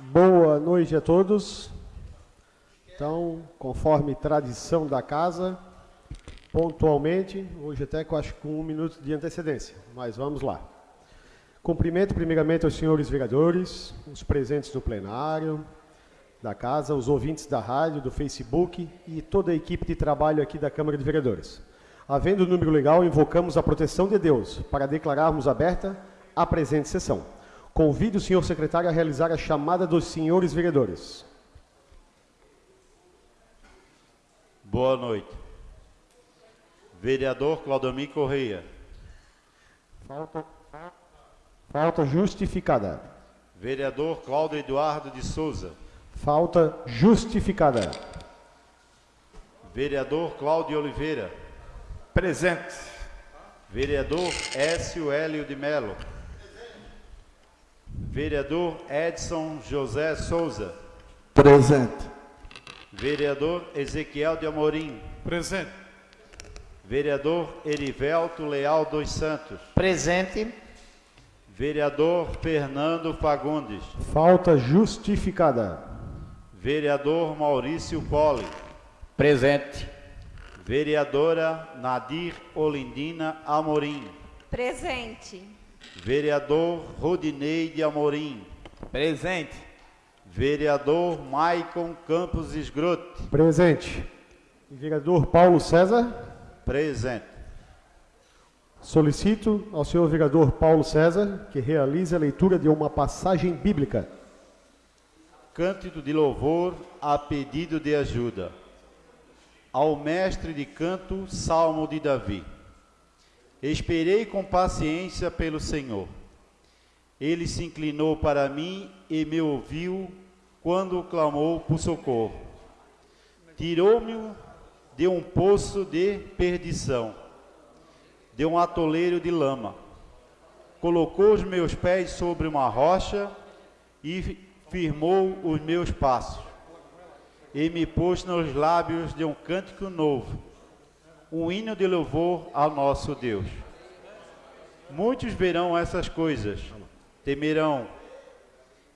Boa noite a todos. Então, conforme tradição da casa, pontualmente, hoje até com, acho, com um minuto de antecedência, mas vamos lá. Cumprimento primeiramente aos senhores vereadores, os presentes do plenário, da casa, os ouvintes da rádio, do Facebook e toda a equipe de trabalho aqui da Câmara de Vereadores. Havendo o número legal, invocamos a proteção de Deus para declararmos aberta a presente sessão. Convido o senhor secretário a realizar a chamada dos senhores vereadores. Boa noite. Vereador Claudomir Correia. Falta, falta justificada. Vereador Cláudio Eduardo de Souza. Falta justificada. Vereador Cláudio Oliveira. Presente. Vereador Écio Hélio de Melo. Vereador Edson José Souza. Presente. Vereador Ezequiel de Amorim. Presente. Vereador Erivelto Leal dos Santos. Presente. Vereador Fernando Fagundes. Falta justificada. Vereador Maurício Poli. Presente. Vereadora Nadir Olindina Amorim. Presente. Vereador Rodinei de Amorim. Presente. Vereador Maicon Campos Esgrote. Presente. Vereador Paulo César. Presente. Solicito ao senhor vereador Paulo César que realize a leitura de uma passagem bíblica. Cântico de louvor a pedido de ajuda. Ao mestre de canto, Salmo de Davi. Esperei com paciência pelo Senhor. Ele se inclinou para mim e me ouviu quando clamou por socorro. Tirou-me de um poço de perdição, de um atoleiro de lama. Colocou os meus pés sobre uma rocha e firmou os meus passos. E me pôs nos lábios de um cântico novo, um hino de louvor ao nosso Deus. Muitos verão essas coisas, temerão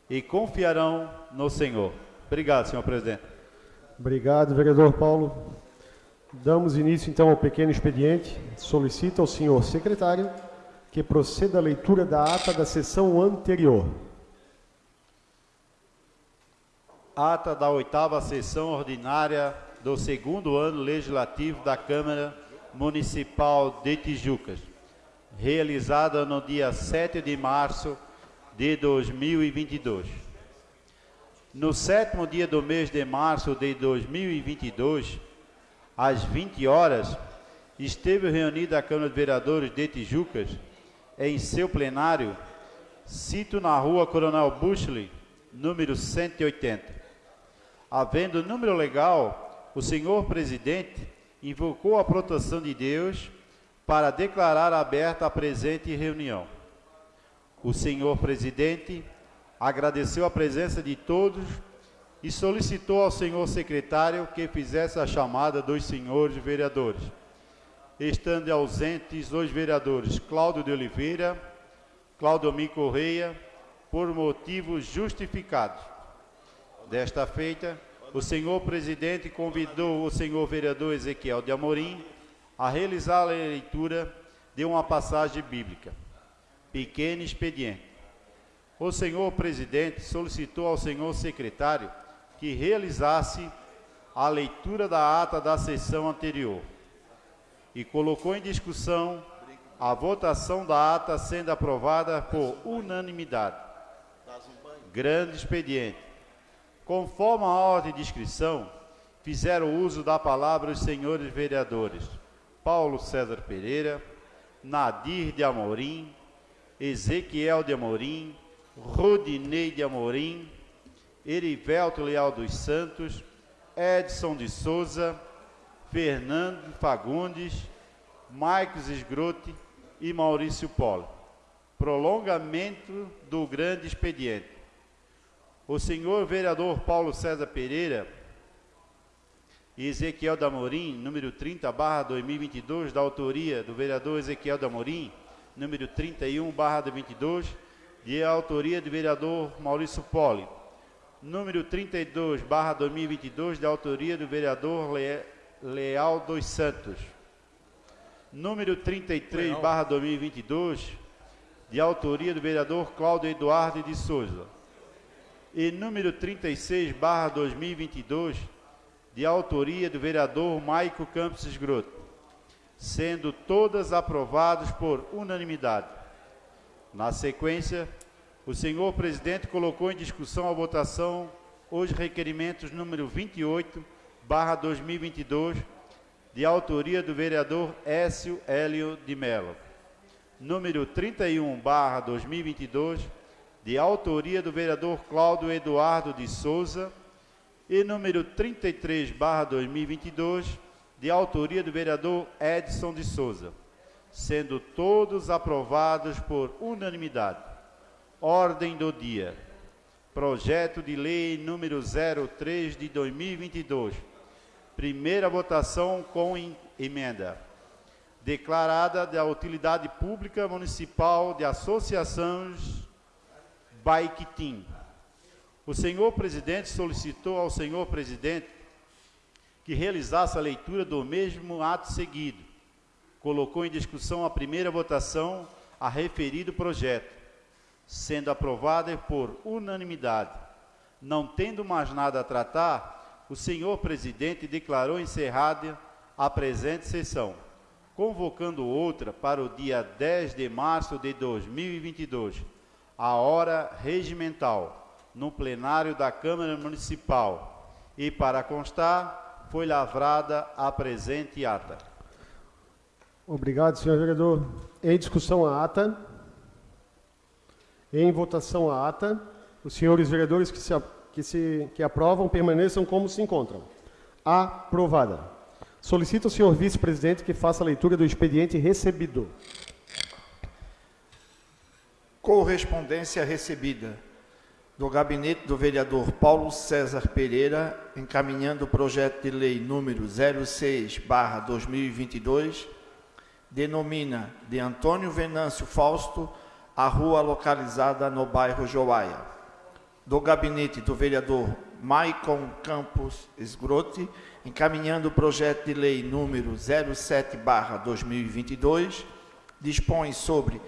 e confiarão no Senhor. Obrigado, senhor presidente. Obrigado, vereador Paulo. Damos início então ao pequeno expediente. Solicito ao senhor secretário que proceda a leitura da ata da sessão anterior. Ata da oitava sessão ordinária do segundo ano legislativo da Câmara Municipal de Tijucas, realizada no dia 7 de março de 2022. No sétimo dia do mês de março de 2022, às 20 horas, esteve reunida a Câmara de Vereadores de Tijucas em seu plenário, cito na rua Coronel Bushley, número 180. Havendo número legal, o senhor presidente invocou a proteção de Deus para declarar aberta a presente reunião. O senhor presidente agradeceu a presença de todos e solicitou ao senhor secretário que fizesse a chamada dos senhores vereadores. Estando ausentes os vereadores Cláudio de Oliveira, Claudomir Correia, por motivos justificados. Desta feita, o senhor presidente convidou o senhor vereador Ezequiel de Amorim a realizar a leitura de uma passagem bíblica. Pequeno expediente. O senhor presidente solicitou ao senhor secretário que realizasse a leitura da ata da sessão anterior e colocou em discussão a votação da ata sendo aprovada por unanimidade. Grande expediente. Conforme a ordem de inscrição, fizeram uso da palavra os senhores vereadores Paulo César Pereira, Nadir de Amorim, Ezequiel de Amorim, Rodinei de Amorim, Erivelto Leal dos Santos, Edson de Souza, Fernando Fagundes, Marcos Esgrote e Maurício Polo. Prolongamento do grande expediente. O senhor vereador Paulo César Pereira e Ezequiel Damorim, número 30, barra 2022, da autoria do vereador Ezequiel Damorim, número 31, barra 22, de autoria do vereador Maurício Poli, número 32, barra 2022, de autoria do vereador Le Leal dos Santos. Número 33, Leal. barra 2022, de autoria do vereador Cláudio Eduardo de Souza. E número 36, barra 2022, de autoria do vereador Maico Campos Esgroto, sendo todas aprovadas por unanimidade. Na sequência, o senhor presidente colocou em discussão a votação os requerimentos número 28, barra 2022, de autoria do vereador Écio Hélio de Mello. Número 31, barra 2022, de autoria do vereador Cláudio Eduardo de Souza. E número 33, barra 2022, de autoria do vereador Edson de Souza. Sendo todos aprovados por unanimidade. Ordem do dia. Projeto de lei número 03 de 2022. Primeira votação com em- emenda. Declarada da utilidade pública municipal de associações Team. O senhor presidente solicitou ao senhor presidente que realizasse a leitura do mesmo ato seguido. Colocou em discussão a primeira votação a referido projeto sendo aprovada por unanimidade. Não tendo mais nada a tratar, o senhor presidente declarou encerrada a presente sessão, convocando outra para o dia 10 de março de 2022, a hora regimental, no plenário da Câmara Municipal. E para constar, foi lavrada a presente ata. Obrigado, senhor vereador. Em discussão a ata. Em votação a ata. Os senhores vereadores que, se, que, se, que aprovam permaneçam como se encontram. Aprovada. Solicito ao senhor vice-presidente que faça a leitura do expediente recebido. Correspondência recebida do gabinete do vereador Paulo César Pereira, encaminhando o projeto de lei número 06/2022, denomina de Antônio Venâncio Fausto a rua localizada no bairro Joaia. Do gabinete do vereador Maicon Campos Esgrote, encaminhando o projeto de lei número 07/2022, dispõe sobre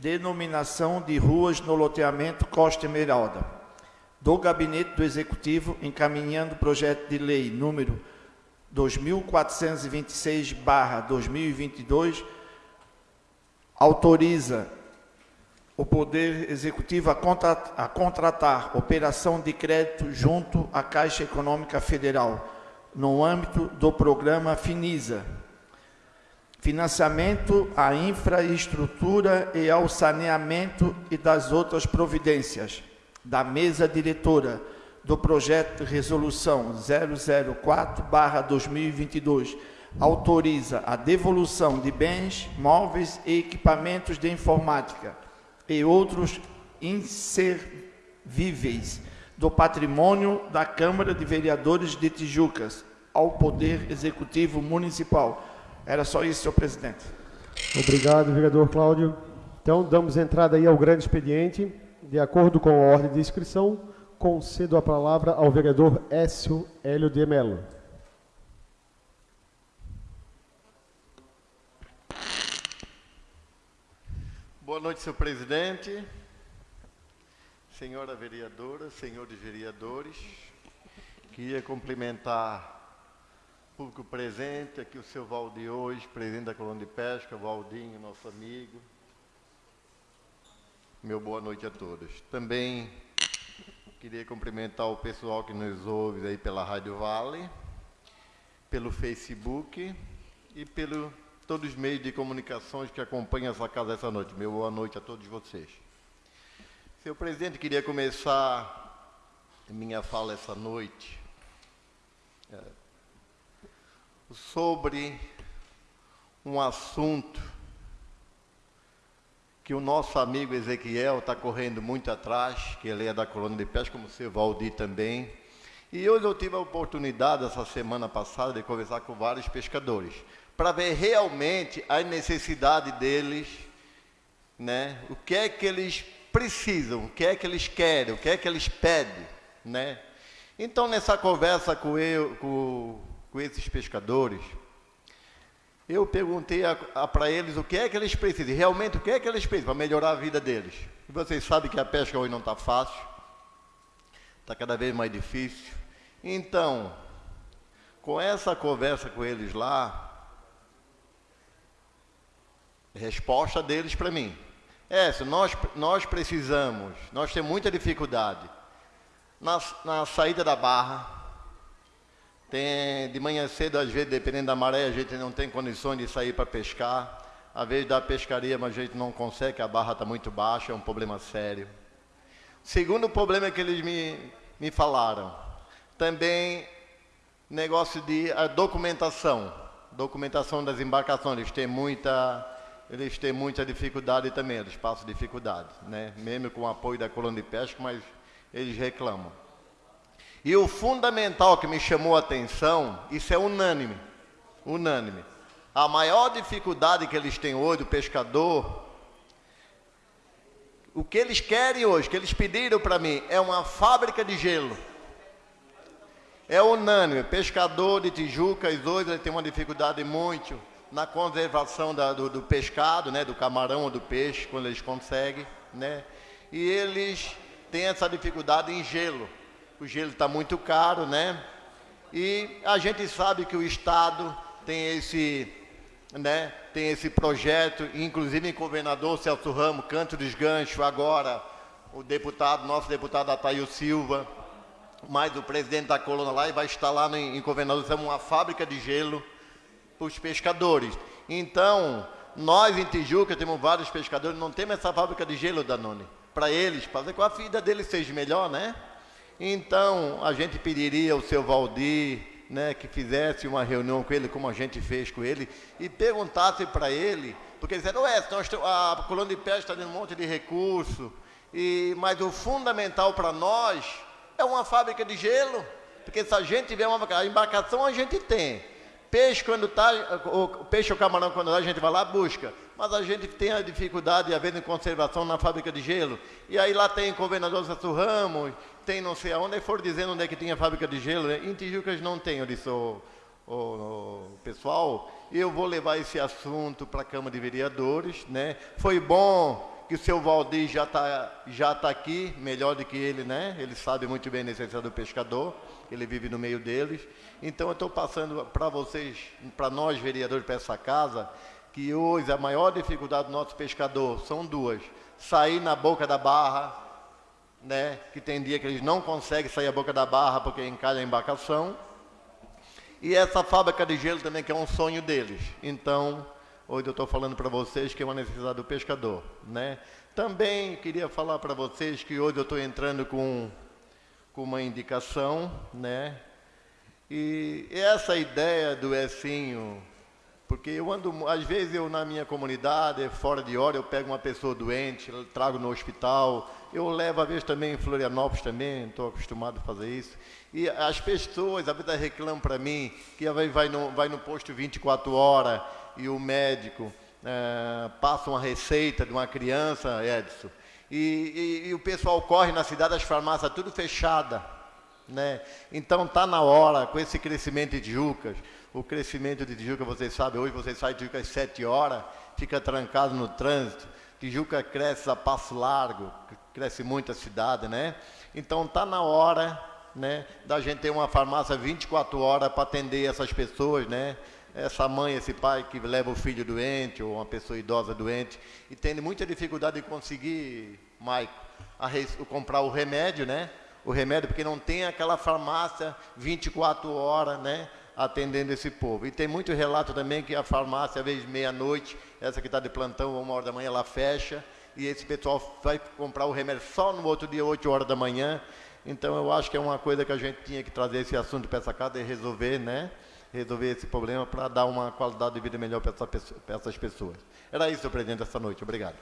denominação de ruas no loteamento Costa Esmeralda. Do Gabinete do Executivo, encaminhando o projeto de lei número 2426/2022, autoriza o Poder Executivo a, a contratar operação de crédito junto à Caixa Econômica Federal, no âmbito do programa Finisa, financiamento à infraestrutura e ao saneamento e das outras providências da mesa diretora do projeto de resolução 004/2022 autoriza a devolução de bens, móveis e equipamentos de informática e outros inservíveis do patrimônio da Câmara de Vereadores de Tijucas ao Poder Executivo Municipal. Era só isso, senhor presidente. Obrigado, vereador Cláudio. Então, damos entrada aí ao grande expediente. De acordo com a ordem de inscrição, concedo a palavra ao vereador Écio Hélio de Mello. Boa noite, senhor presidente, senhora vereadora, senhores vereadores. Queria cumprimentar público presente, aqui o seu Valdir hoje, presidente da Colônia de Pesca, Valdinho, nosso amigo. Meu boa noite a todos. Também queria cumprimentar o pessoal que nos ouve aí pela Rádio Vale, pelo Facebook e pelo todos os meios de comunicações que acompanham essa casa essa noite. Meu boa noite a todos vocês. Senhor presidente, queria começar minha fala essa noite é, sobre um assunto que o nosso amigo Ezequiel está correndo muito atrás, que ele é da colônia de pesca, como o seu Valdir também. E hoje eu tive a oportunidade, essa semana passada, de conversar com vários pescadores, para ver realmente a necessidade deles, né? o que é que eles precisam, o que é que eles querem, o que é que eles pedem, né? Então, nessa conversa com, eu, com, com esses pescadores, eu perguntei para eles o que é que eles precisam, realmente o que é que eles precisam para melhorar a vida deles. E vocês sabem que a pesca hoje não está fácil, está cada vez mais difícil. Então, com essa conversa com eles lá, resposta deles para mim. É, nós, nós precisamos, nós temos muita dificuldade na, na saída da barra, tem, de manhã cedo, às vezes, dependendo da maré, a gente não tem condições de sair para pescar. Às vezes da pescaria, mas a gente não consegue, a barra está muito baixa, é um problema sério. Segundo problema que eles me, me falaram, também negócio de a documentação. Documentação das embarcações, eles têm muita, eles têm muita dificuldade também, eles passam dificuldade, né? mesmo com o apoio da colônia de pesca, mas eles reclamam. E o fundamental que me chamou a atenção, isso é unânime, unânime. A maior dificuldade que eles têm hoje, o pescador, o que eles querem hoje, que eles pediram para mim, é uma fábrica de gelo. É unânime, pescador de Tijuca, dois ele tem uma dificuldade muito na conservação da, do, do pescado, né, do camarão ou do peixe, quando eles conseguem, né? E eles tem essa dificuldade em gelo. O gelo está muito caro, né? E a gente sabe que o Estado tem esse, né, tem esse projeto, inclusive o governador Celso Ramos, Canto dos Ganchos, agora o deputado, nosso deputado Ataíl Silva, mais o presidente da coluna lá, e vai instalar no, em governador uma fábrica de gelo para os pescadores. Então, nós em Tijuca temos vários pescadores, não temos essa fábrica de gelo, Danone para eles, fazer com a vida deles seja melhor, né? Então, a gente pediria ao seu Valdir, né, que fizesse uma reunião com ele, como a gente fez com ele, e perguntasse para ele, porque eles disseram, ué, a colônia de pesca está dando um monte de recurso, e, mas o fundamental para nós é uma fábrica de gelo, porque se a gente tiver uma a embarcação, a gente tem. Peixe quando está, o peixe ou camarão quando está, a gente vai lá busca mas a gente tem a dificuldade, às vezes, em conservação na fábrica de gelo. E aí lá tem governador Sasso Ramos, tem não sei aonde, aí for dizendo onde é que tinha fábrica de gelo. Né? Em Tijucas não tem, eu disse, o, o, o pessoal, eu vou levar esse assunto para a Câmara de Vereadores. Né? Foi bom que o seu Valdir já está já tá aqui, melhor do que ele, né? Ele sabe muito bem a necessidade do pescador, ele vive no meio deles. Então eu estou passando para vocês, para nós vereadores, para essa casa, que hoje a maior dificuldade do nosso pescador são duas: sair na boca da barra, né? Que tem dia que eles não conseguem sair a boca da barra porque encalha a embarcação. E essa fábrica de gelo também que é um sonho deles. Então, hoje eu estou falando para vocês que é uma necessidade do pescador, né? Também queria falar para vocês que hoje eu estou entrando com, com uma indicação, né? E essa ideia do Ecinho porque eu ando, às vezes eu na minha comunidade, fora de hora, eu pego uma pessoa doente, trago no hospital, eu levo às vezes também em Florianópolis também, estou acostumado a fazer isso. E as pessoas às vezes reclamam para mim que vai, no, vai no posto 24 horas e o médico é, passa uma receita de uma criança, Edson, e, e, e o pessoal corre na cidade, as farmácias tudo fechada. Né? Então está na hora, com esse crescimento de Jucas, o crescimento de Tijuca, vocês sabem, hoje você sai de Tijuca às 7 horas, fica trancado no trânsito. Tijuca cresce a passo largo, cresce muito a cidade, né? Então está na hora né, da gente ter uma farmácia 24 horas para atender essas pessoas, né? Essa mãe, esse pai que leva o filho doente ou uma pessoa idosa doente e tem muita dificuldade de conseguir, Maico, comprar o remédio, né? O remédio, porque não tem aquela farmácia 24 horas, né? atendendo esse povo. E tem muito relato também que a farmácia, às vezes meia-noite, essa que está de plantão, uma hora da manhã, ela fecha, e esse pessoal vai comprar o remédio só no outro dia, 8 horas da manhã. Então eu acho que é uma coisa que a gente tinha que trazer esse assunto para essa casa e resolver, né? Resolver esse problema para dar uma qualidade de vida melhor para essa essas pessoas. Era isso, presidente, essa noite. Obrigado.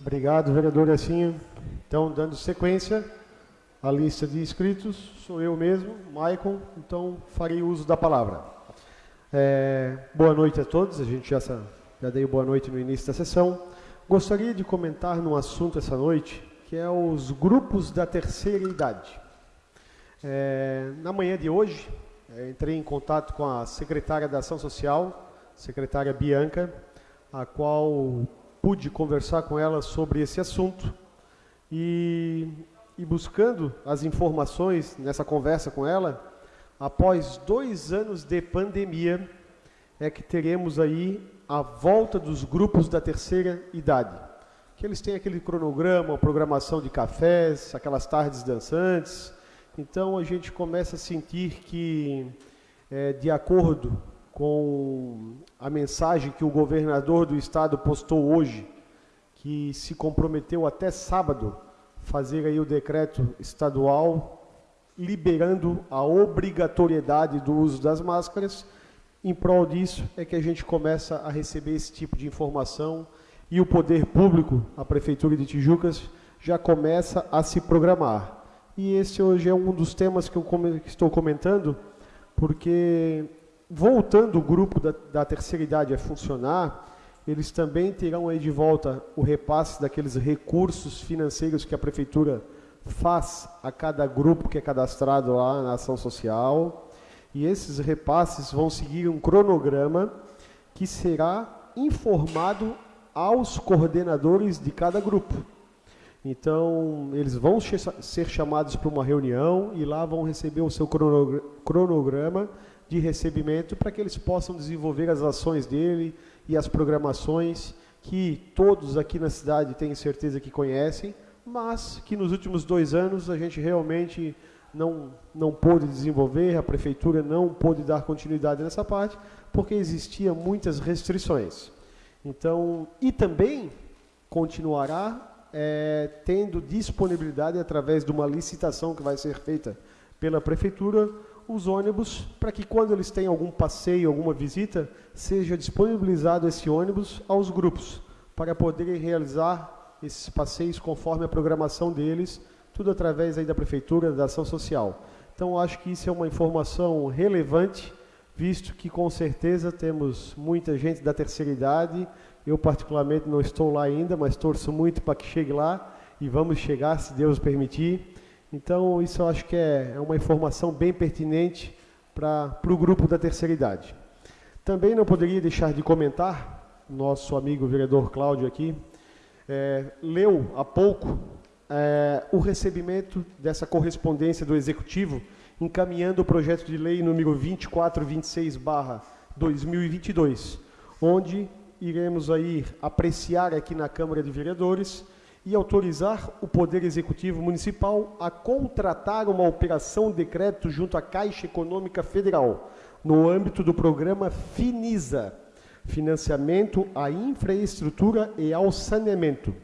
Obrigado, vereador Assim. Então, dando sequência, a lista de inscritos, sou eu mesmo, Maicon, então farei uso da palavra. É, boa noite a todos, a gente já, já deu boa noite no início da sessão. Gostaria de comentar num assunto essa noite, que é os grupos da terceira idade. É, na manhã de hoje, é, entrei em contato com a secretária da Ação Social, secretária Bianca, a qual pude conversar com ela sobre esse assunto e, e buscando as informações nessa conversa com ela, após dois anos de pandemia, é que teremos aí a volta dos grupos da terceira idade. Que eles têm aquele cronograma, programação de cafés, aquelas tardes dançantes. Então a gente começa a sentir que, é, de acordo com a mensagem que o governador do estado postou hoje, que se comprometeu até sábado fazer aí o decreto estadual liberando a obrigatoriedade do uso das máscaras. Em prol disso é que a gente começa a receber esse tipo de informação e o poder público, a prefeitura de Tijucas, já começa a se programar. E esse hoje é um dos temas que eu estou comentando, porque voltando o grupo da, da terceira idade a funcionar, eles também terão aí de volta o repasse daqueles recursos financeiros que a prefeitura faz a cada grupo que é cadastrado lá na ação social. E esses repasses vão seguir um cronograma que será informado aos coordenadores de cada grupo. Então, eles vão ser chamados para uma reunião e lá vão receber o seu cronograma de recebimento para que eles possam desenvolver as ações dele e as programações que todos aqui na cidade têm certeza que conhecem, mas que nos últimos dois anos a gente realmente não, não pôde desenvolver, a prefeitura não pôde dar continuidade nessa parte, porque existiam muitas restrições. Então, e também continuará é, tendo disponibilidade através de uma licitação que vai ser feita pela prefeitura, os ônibus, para que quando eles têm algum passeio, alguma visita, seja disponibilizado esse ônibus aos grupos, para poderem realizar esses passeios conforme a programação deles, tudo através aí da prefeitura, da ação social. Então, acho que isso é uma informação relevante, visto que com certeza temos muita gente da terceira idade, eu particularmente não estou lá ainda, mas torço muito para que chegue lá, e vamos chegar, se Deus permitir, então, isso eu acho que é, é uma informação bem pertinente para o grupo da terceira idade. Também não poderia deixar de comentar, nosso amigo vereador Cláudio aqui, é, leu há pouco é, o recebimento dessa correspondência do Executivo, encaminhando o projeto de lei número 2426-2022, onde iremos aí apreciar aqui na Câmara de Vereadores e autorizar o Poder Executivo Municipal a contratar uma operação de crédito junto à Caixa Econômica Federal, no âmbito do programa FINISA, Financiamento à Infraestrutura e ao Saneamento.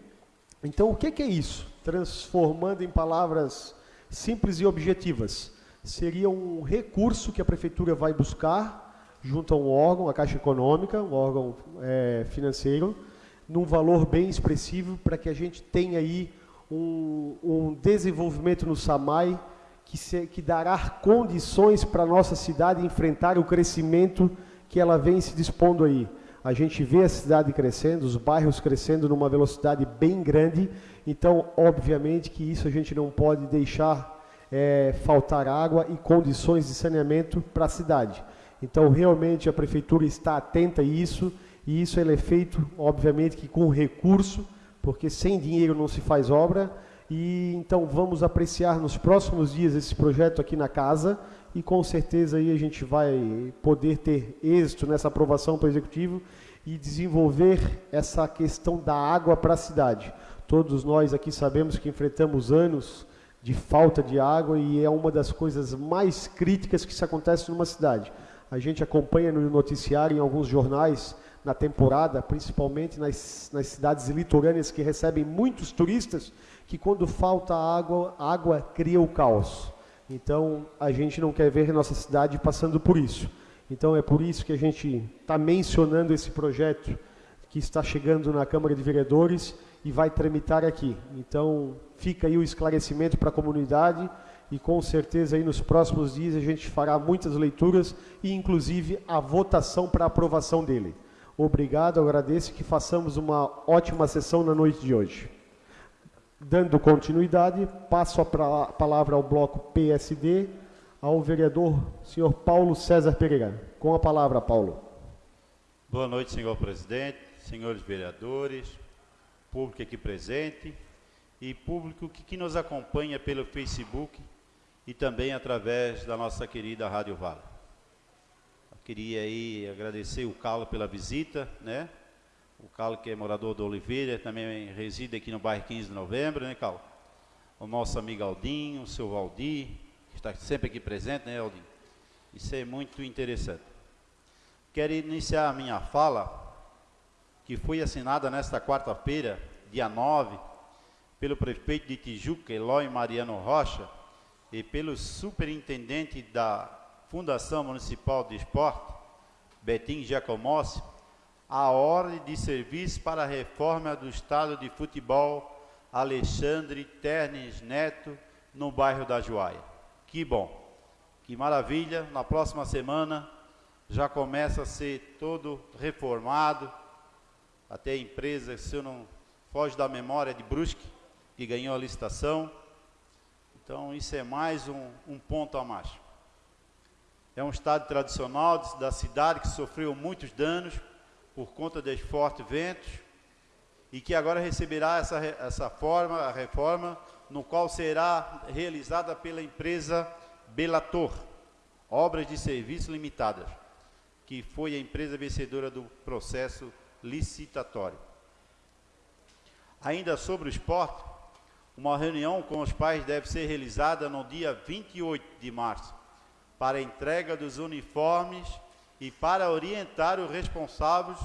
Então, o que é isso? Transformando em palavras simples e objetivas. Seria um recurso que a Prefeitura vai buscar junto a um órgão, a Caixa Econômica, um órgão é, financeiro, num valor bem expressivo para que a gente tenha aí um, um desenvolvimento no SAMAI que, se, que dará condições para a nossa cidade enfrentar o crescimento que ela vem se dispondo aí. A gente vê a cidade crescendo, os bairros crescendo numa velocidade bem grande, então, obviamente, que isso a gente não pode deixar é, faltar água e condições de saneamento para a cidade. Então, realmente, a Prefeitura está atenta a isso e isso é feito, obviamente, que com recurso, porque sem dinheiro não se faz obra. E então vamos apreciar nos próximos dias esse projeto aqui na casa e com certeza aí a gente vai poder ter êxito nessa aprovação para o executivo e desenvolver essa questão da água para a cidade. Todos nós aqui sabemos que enfrentamos anos de falta de água e é uma das coisas mais críticas que se acontece numa cidade. A gente acompanha no noticiário em alguns jornais na temporada, principalmente nas, nas cidades litorâneas que recebem muitos turistas, que quando falta água, água cria o caos. Então, a gente não quer ver nossa cidade passando por isso. Então, é por isso que a gente está mencionando esse projeto que está chegando na Câmara de Vereadores e vai tramitar aqui. Então, fica aí o esclarecimento para a comunidade e com certeza aí nos próximos dias a gente fará muitas leituras e inclusive a votação para aprovação dele. Obrigado, agradeço que façamos uma ótima sessão na noite de hoje. Dando continuidade, passo a palavra ao bloco PSD, ao vereador senhor Paulo César Pereira. Com a palavra, Paulo. Boa noite, senhor presidente, senhores vereadores, público aqui presente e público que, que nos acompanha pelo Facebook e também através da nossa querida Rádio Vale. Queria aí agradecer o Carlos pela visita, né? O Carlos que é morador do Oliveira, também reside aqui no bairro 15 de novembro, né, Carlos? O nosso amigo Aldinho, o seu Valdir, que está sempre aqui presente, né, Aldinho? Isso é muito interessante. Quero iniciar a minha fala, que foi assinada nesta quarta-feira, dia 9, pelo prefeito de Tijuca, Eloy Mariano Rocha, e pelo superintendente da Fundação Municipal de Esporte, Betim Giacomossi, a ordem de serviço para a reforma do estado de futebol Alexandre Ternes Neto, no bairro da Joaia. Que bom, que maravilha, na próxima semana já começa a ser todo reformado, até a empresa, se eu não foge da memória, de Brusque, que ganhou a licitação. Então, isso é mais um, um ponto a mais. É um estado tradicional da cidade que sofreu muitos danos por conta dos fortes ventos e que agora receberá essa, essa forma, a reforma, no qual será realizada pela empresa Belator, Obras de Serviço Limitadas, que foi a empresa vencedora do processo licitatório. Ainda sobre o esporte, uma reunião com os pais deve ser realizada no dia 28 de março, para entrega dos uniformes e para orientar os responsáveis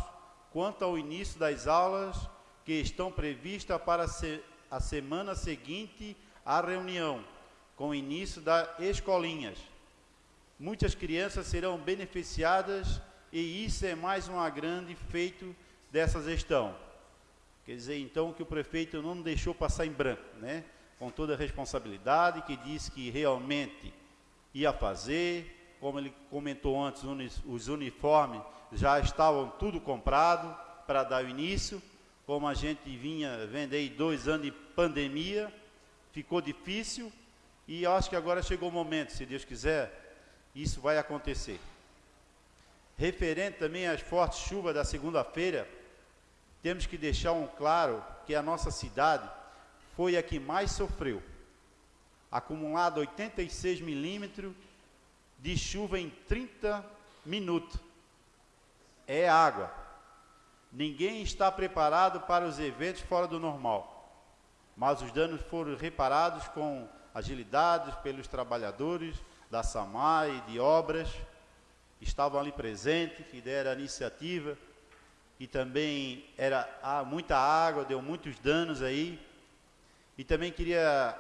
quanto ao início das aulas que estão previstas para a semana seguinte à reunião, com o início das escolinhas. Muitas crianças serão beneficiadas e isso é mais um grande feito dessa gestão. Quer dizer, então, que o prefeito não deixou passar em branco, né? Com toda a responsabilidade, que disse que realmente ia fazer, como ele comentou antes, os uniformes já estavam tudo comprado para dar o início, como a gente vinha vendo aí dois anos de pandemia, ficou difícil, e eu acho que agora chegou o momento, se Deus quiser, isso vai acontecer. Referente também às fortes chuvas da segunda-feira, temos que deixar um claro que a nossa cidade foi a que mais sofreu. Acumulado 86 milímetros de chuva em 30 minutos. É água. Ninguém está preparado para os eventos fora do normal. Mas os danos foram reparados com agilidade pelos trabalhadores da SAMAI e de obras. Estavam ali presentes, que deram a iniciativa e também era há muita água, deu muitos danos aí. E também queria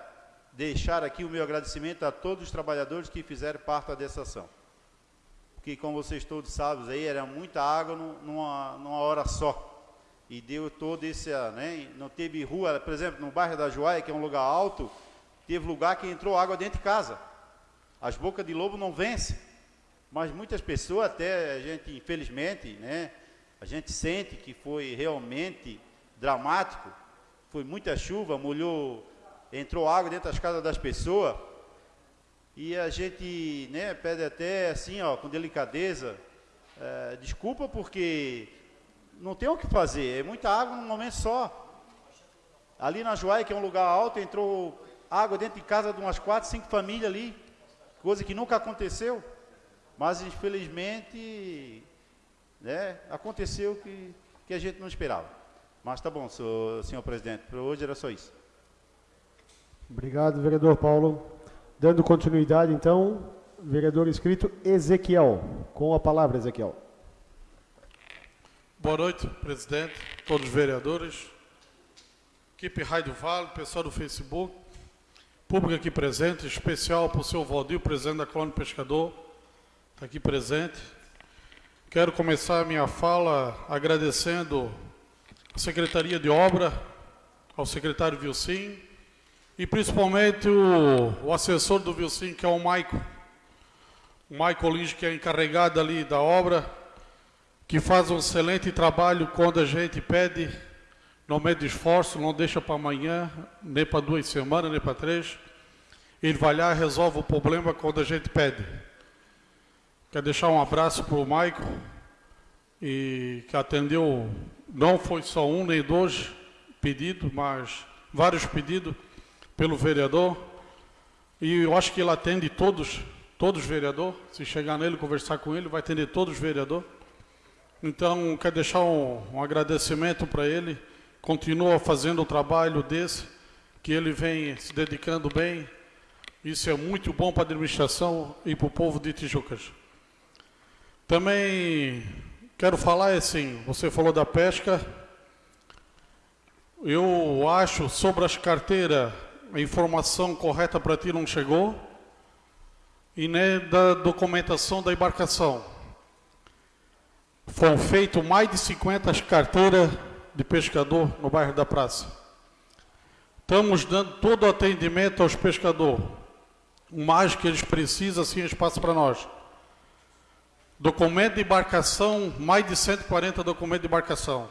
deixar aqui o meu agradecimento a todos os trabalhadores que fizeram parte dessa ação. Porque, como vocês todos sabem, aí era muita água nu- numa, numa hora só. E deu todo esse, ah, né, não teve rua, por exemplo, no bairro da Joaia, que é um lugar alto, teve lugar que entrou água dentro de casa. As bocas de lobo não vencem. Mas muitas pessoas, até a gente, infelizmente, né, a gente sente que foi realmente dramático. Foi muita chuva, molhou, entrou água dentro das casas das pessoas. E a gente né, pede até assim, ó, com delicadeza, eh, desculpa porque não tem o que fazer, é muita água num momento só. Ali na Joaia, que é um lugar alto, entrou água dentro de casa de umas quatro, cinco famílias ali, coisa que nunca aconteceu. Mas infelizmente, né, aconteceu que, que a gente não esperava. Mas tá bom, senhor, senhor presidente, para hoje era só isso. Obrigado, vereador Paulo. Dando continuidade, então, vereador inscrito Ezequiel. Com a palavra, Ezequiel. Boa noite, presidente, todos os vereadores, equipe Rádio Vale, pessoal do Facebook, público aqui presente, especial para o seu Valdir, presidente da Colônia Pescador, está aqui presente. Quero começar a minha fala agradecendo a Secretaria de Obra, ao secretário Vilcim e principalmente o, o assessor do Vilcim, que é o Maico. O Maico Lins, que é encarregado ali da obra, que faz um excelente trabalho quando a gente pede não mede esforço, não deixa para amanhã, nem para duas semanas, nem para três. Ele vai lá resolve o problema quando a gente pede. Quero deixar um abraço para o Michael, e que atendeu, não foi só um nem dois pedidos, mas vários pedidos pelo vereador. E eu acho que ele atende todos, todos os vereadores. Se chegar nele, conversar com ele, vai atender todos os vereadores. Então, quero deixar um, um agradecimento para ele. Continua fazendo o trabalho desse, que ele vem se dedicando bem. Isso é muito bom para a administração e para o povo de Tijucas. Também quero falar assim, você falou da pesca. Eu acho sobre as carteiras a informação correta para ti não chegou e nem da documentação da embarcação. Foram feitas mais de 50 carteiras de pescador no bairro da Praça. Estamos dando todo o atendimento aos pescadores. O mais que eles precisam, assim, espaço para nós. Documento de embarcação, mais de 140 documentos de embarcação.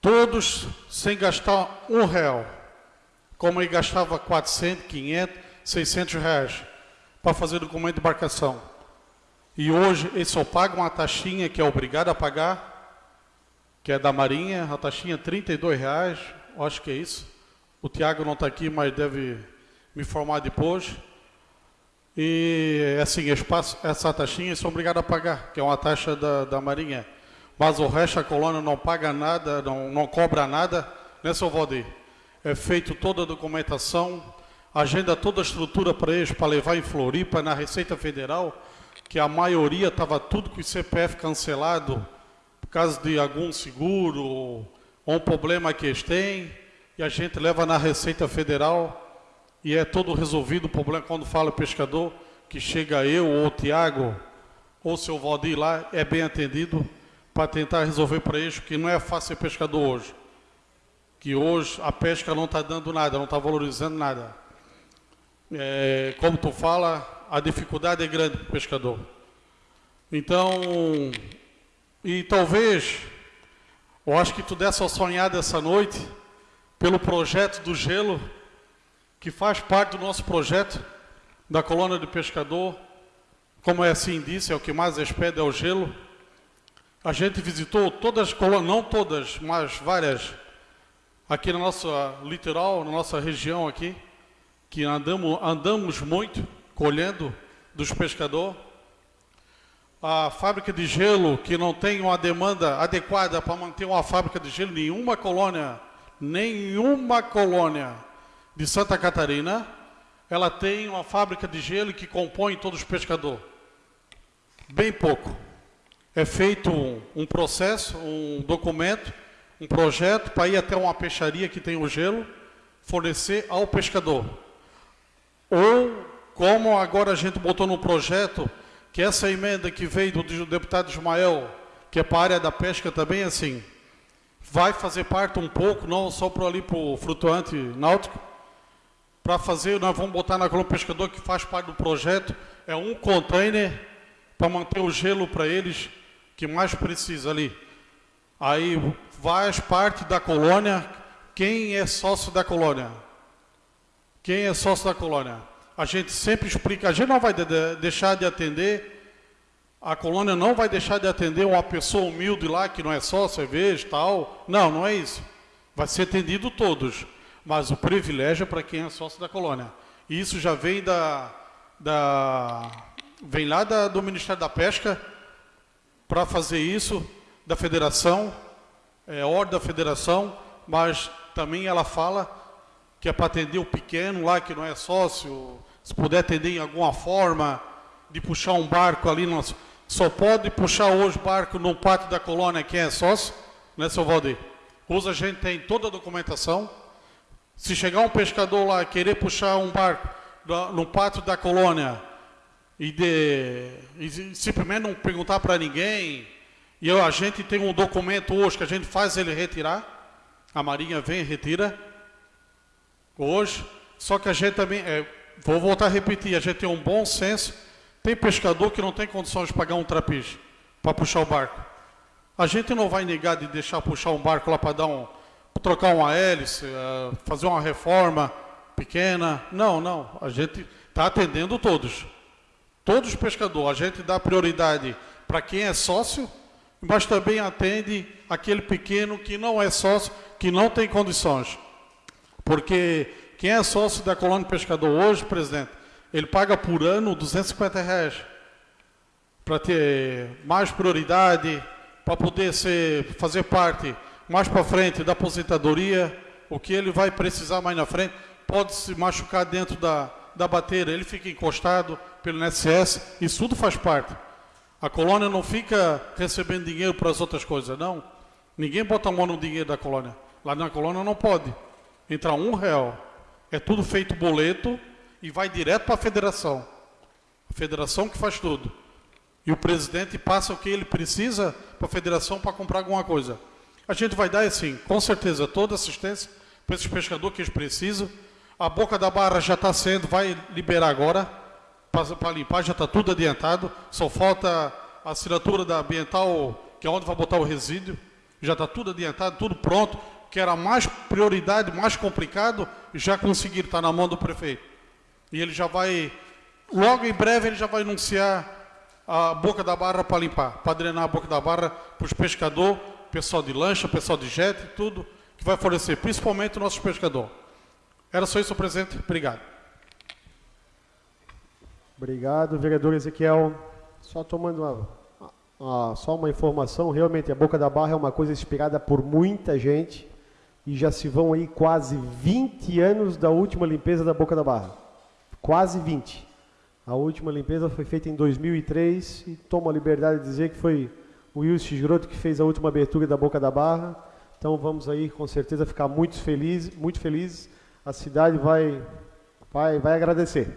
Todos sem gastar um real como ele gastava 400, 500, 600 reais para fazer documento de embarcação. E hoje ele só paga uma taxinha que é obrigado a pagar, que é da Marinha, a taxinha é 32 reais, acho que é isso. O Tiago não está aqui, mas deve me informar depois. E assim, espaço, essa taxinha são obrigados a pagar, que é uma taxa da, da Marinha. Mas o resto a colônia não paga nada, não, não cobra nada, né, seu Valdir? é feito toda a documentação, agenda toda a estrutura para eles, para levar em Floripa, na Receita Federal, que a maioria estava tudo com o CPF cancelado, por causa de algum seguro, ou um problema que eles têm, e a gente leva na Receita Federal, e é todo resolvido o problema, quando fala pescador, que chega eu, ou o Tiago, ou o seu Valdir lá, é bem atendido, para tentar resolver para eles, que não é fácil ser pescador hoje que hoje a pesca não está dando nada, não está valorizando nada. É, como tu fala, a dificuldade é grande para o pescador. Então, e talvez, eu acho que tu desse uma sonhada essa noite, pelo projeto do gelo, que faz parte do nosso projeto da colônia de pescador, como é assim disse, é o que mais expede é o gelo. A gente visitou todas as colônias, não todas, mas várias aqui na nossa litoral, na nossa região aqui, que andamos, andamos muito colhendo dos pescadores. A fábrica de gelo, que não tem uma demanda adequada para manter uma fábrica de gelo, nenhuma colônia, nenhuma colônia de Santa Catarina, ela tem uma fábrica de gelo que compõe todos os pescadores. Bem pouco. É feito um, um processo, um documento, um projeto para ir até uma peixaria que tem o gelo, fornecer ao pescador. Ou, como agora a gente botou no projeto, que essa emenda que veio do deputado Ismael, que é para a área da pesca também, assim, vai fazer parte um pouco, não só para ali para o flutuante náutico, para fazer, nós vamos botar na coluna pescador que faz parte do projeto, é um container para manter o gelo para eles que mais precisa ali. Aí faz parte da colônia. Quem é sócio da colônia? Quem é sócio da colônia? A gente sempre explica, a gente não vai de, de, deixar de atender, a colônia não vai deixar de atender uma pessoa humilde lá que não é só cerveja tal. Não, não é isso. Vai ser atendido todos. Mas o privilégio é para quem é sócio da colônia. E isso já vem da, da vem lá da, do Ministério da Pesca para fazer isso, da federação, é, ordem da federação, mas também ela fala que é para atender o pequeno lá, que não é sócio, se puder atender em alguma forma, de puxar um barco ali, nós, só pode puxar hoje barco no pátio da colônia quem é sócio, né, seu Valdir? Hoje a gente tem toda a documentação. Se chegar um pescador lá querer puxar um barco no pátio da colônia e, de, e simplesmente não perguntar para ninguém, e eu, a gente tem um documento hoje que a gente faz ele retirar. A Marinha vem e retira. Hoje. Só que a gente também, é, vou voltar a repetir, a gente tem um bom senso. Tem pescador que não tem condições de pagar um trapiche para puxar o barco. A gente não vai negar de deixar puxar um barco lá para dar um, trocar uma hélice, uh, fazer uma reforma pequena. Não, não. A gente está atendendo todos. Todos os pescadores. A gente dá prioridade para quem é sócio, mas também atende aquele pequeno que não é sócio, que não tem condições. Porque quem é sócio da colônia pescador hoje, presidente, ele paga por ano 250 reais para ter mais prioridade, para poder ser, fazer parte mais para frente da aposentadoria, o que ele vai precisar mais na frente, pode se machucar dentro da, da bateira, ele fica encostado pelo INSS, isso tudo faz parte. A colônia não fica recebendo dinheiro para as outras coisas, não. Ninguém bota a mão no dinheiro da colônia. Lá na colônia não pode. Entrar um real. É tudo feito boleto e vai direto para a federação. A federação que faz tudo. E o presidente passa o que ele precisa para a federação para comprar alguma coisa. A gente vai dar, assim, com certeza, toda assistência para esses pescadores que eles precisam. A boca da barra já está sendo, vai liberar agora para limpar, já está tudo adiantado. Só falta a assinatura da ambiental, que é onde vai botar o resíduo. Já está tudo adiantado, tudo pronto. Que era mais prioridade, mais complicado, já conseguiram, está na mão do prefeito. E ele já vai, logo em breve, ele já vai anunciar a boca da barra para limpar, para drenar a boca da barra para os pescadores, pessoal de lancha, pessoal de jet, tudo que vai fornecer, principalmente o nosso pescador. Era só isso, presidente. Obrigado. Obrigado, vereador Ezequiel. Só tomando uma, uma, só uma informação, realmente a Boca da Barra é uma coisa inspirada por muita gente e já se vão aí quase 20 anos da última limpeza da Boca da Barra. Quase 20. A última limpeza foi feita em 2003 e tomo a liberdade de dizer que foi o Wilson Giroto que fez a última abertura da Boca da Barra. Então vamos aí com certeza ficar muito felizes, muito felizes. A cidade vai, vai, vai agradecer.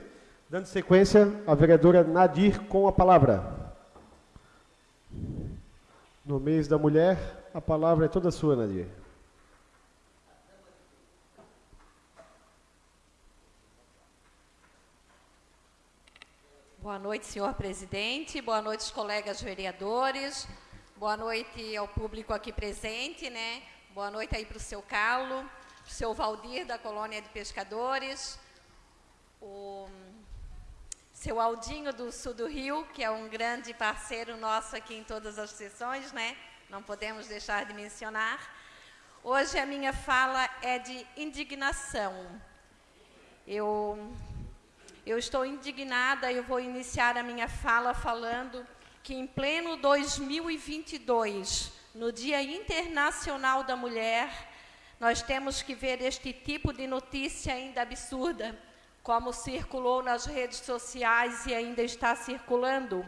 Dando sequência, a vereadora Nadir com a palavra. No mês da mulher, a palavra é toda sua, Nadir. Boa noite, senhor presidente. Boa noite, colegas vereadores. Boa noite ao público aqui presente, né? Boa noite aí para o seu Carlo, para o seu Valdir, da Colônia de Pescadores, o seu Aldinho do Sul do Rio, que é um grande parceiro nosso aqui em todas as sessões, né? Não podemos deixar de mencionar. Hoje a minha fala é de indignação. Eu, eu estou indignada e eu vou iniciar a minha fala falando que em pleno 2022, no Dia Internacional da Mulher, nós temos que ver este tipo de notícia ainda absurda como circulou nas redes sociais e ainda está circulando.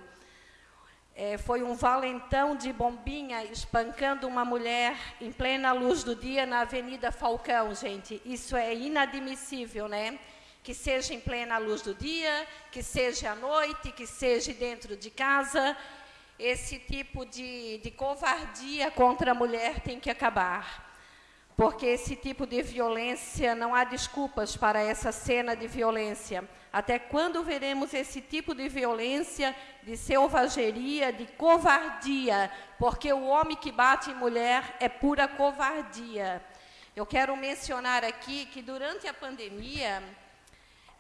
É, foi um valentão de bombinha espancando uma mulher em plena luz do dia na Avenida Falcão, gente. Isso é inadmissível, né? Que seja em plena luz do dia, que seja à noite, que seja dentro de casa. Esse tipo de, de covardia contra a mulher tem que acabar porque esse tipo de violência, não há desculpas para essa cena de violência. Até quando veremos esse tipo de violência, de selvageria, de covardia? Porque o homem que bate em mulher é pura covardia. Eu quero mencionar aqui que durante a pandemia,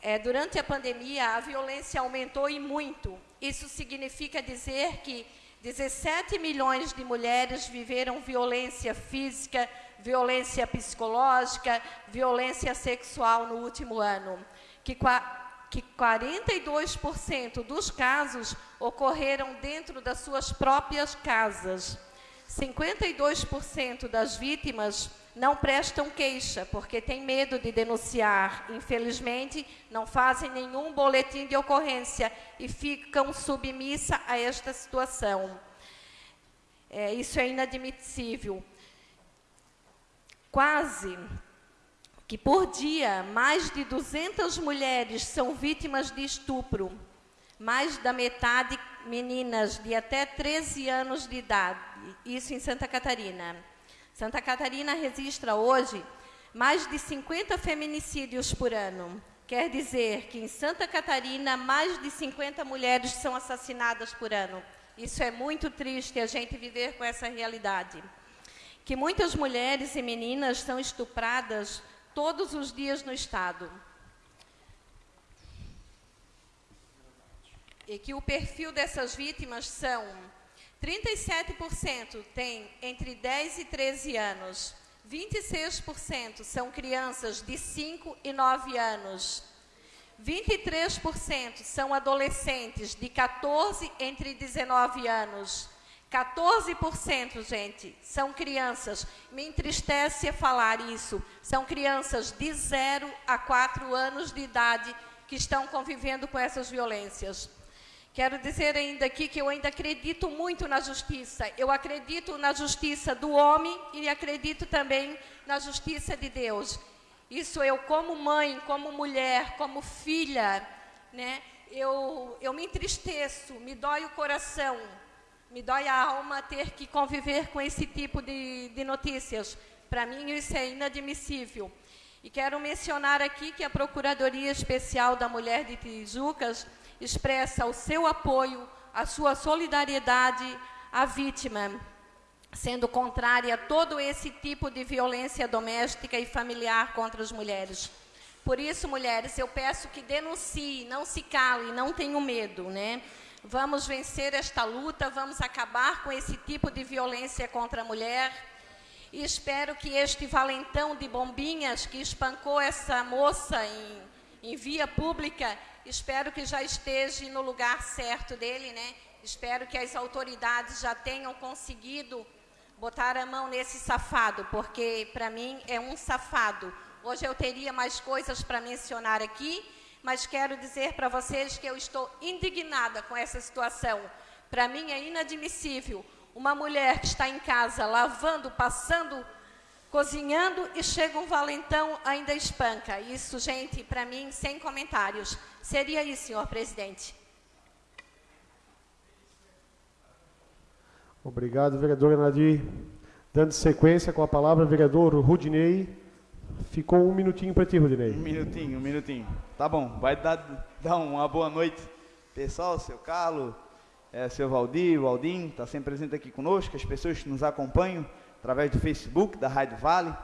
é, durante a pandemia, a violência aumentou e muito. Isso significa dizer que 17 milhões de mulheres viveram violência física, violência psicológica, violência sexual no último ano, que, que 42% dos casos ocorreram dentro das suas próprias casas. 52% das vítimas não prestam queixa, porque têm medo de denunciar. Infelizmente, não fazem nenhum boletim de ocorrência e ficam submissa a esta situação. É, isso é inadmissível quase que por dia mais de 200 mulheres são vítimas de estupro, mais da metade meninas de até 13 anos de idade, isso em Santa Catarina. Santa Catarina registra hoje mais de 50 feminicídios por ano. Quer dizer que em Santa Catarina mais de 50 mulheres são assassinadas por ano. Isso é muito triste a gente viver com essa realidade. Que muitas mulheres e meninas são estupradas todos os dias no estado. E que o perfil dessas vítimas são 37% tem entre 10 e 13 anos, 26% são crianças de 5 e 9 anos, 23% são adolescentes de 14 entre 19 anos. 14%, gente, são crianças. Me entristece falar isso. São crianças de 0 a 4 anos de idade que estão convivendo com essas violências. Quero dizer ainda aqui que eu ainda acredito muito na justiça. Eu acredito na justiça do homem e acredito também na justiça de Deus. Isso eu, como mãe, como mulher, como filha, né, eu, eu me entristeço, me dói o coração, me dói a alma ter que conviver com esse tipo de, de notícias. Para mim, isso é inadmissível. E quero mencionar aqui que a Procuradoria Especial da Mulher de Tijucas expressa o seu apoio, a sua solidariedade à vítima sendo contrária a todo esse tipo de violência doméstica e familiar contra as mulheres. Por isso, mulheres, eu peço que denuncie, não se cale, não tenham medo, né? Vamos vencer esta luta, vamos acabar com esse tipo de violência contra a mulher. E espero que este valentão de bombinhas que espancou essa moça em, em via pública, espero que já esteja no lugar certo dele, né? Espero que as autoridades já tenham conseguido botar a mão nesse safado, porque para mim é um safado. Hoje eu teria mais coisas para mencionar aqui, mas quero dizer para vocês que eu estou indignada com essa situação. Para mim é inadmissível uma mulher que está em casa lavando, passando, cozinhando e chega um valentão ainda espanca. Isso, gente, para mim, sem comentários. Seria isso, senhor presidente. Obrigado, vereadora Nadir. Dando sequência com a palavra, vereador Rudinei. Ficou um minutinho para ti, Rudinei. Um minutinho, um minutinho. Tá bom, vai dar, dar uma boa noite. Pessoal, seu Carlos, é, seu Valdir, o Aldim, está sempre presente aqui conosco, as pessoas que nos acompanham através do Facebook, da Rádio Vale.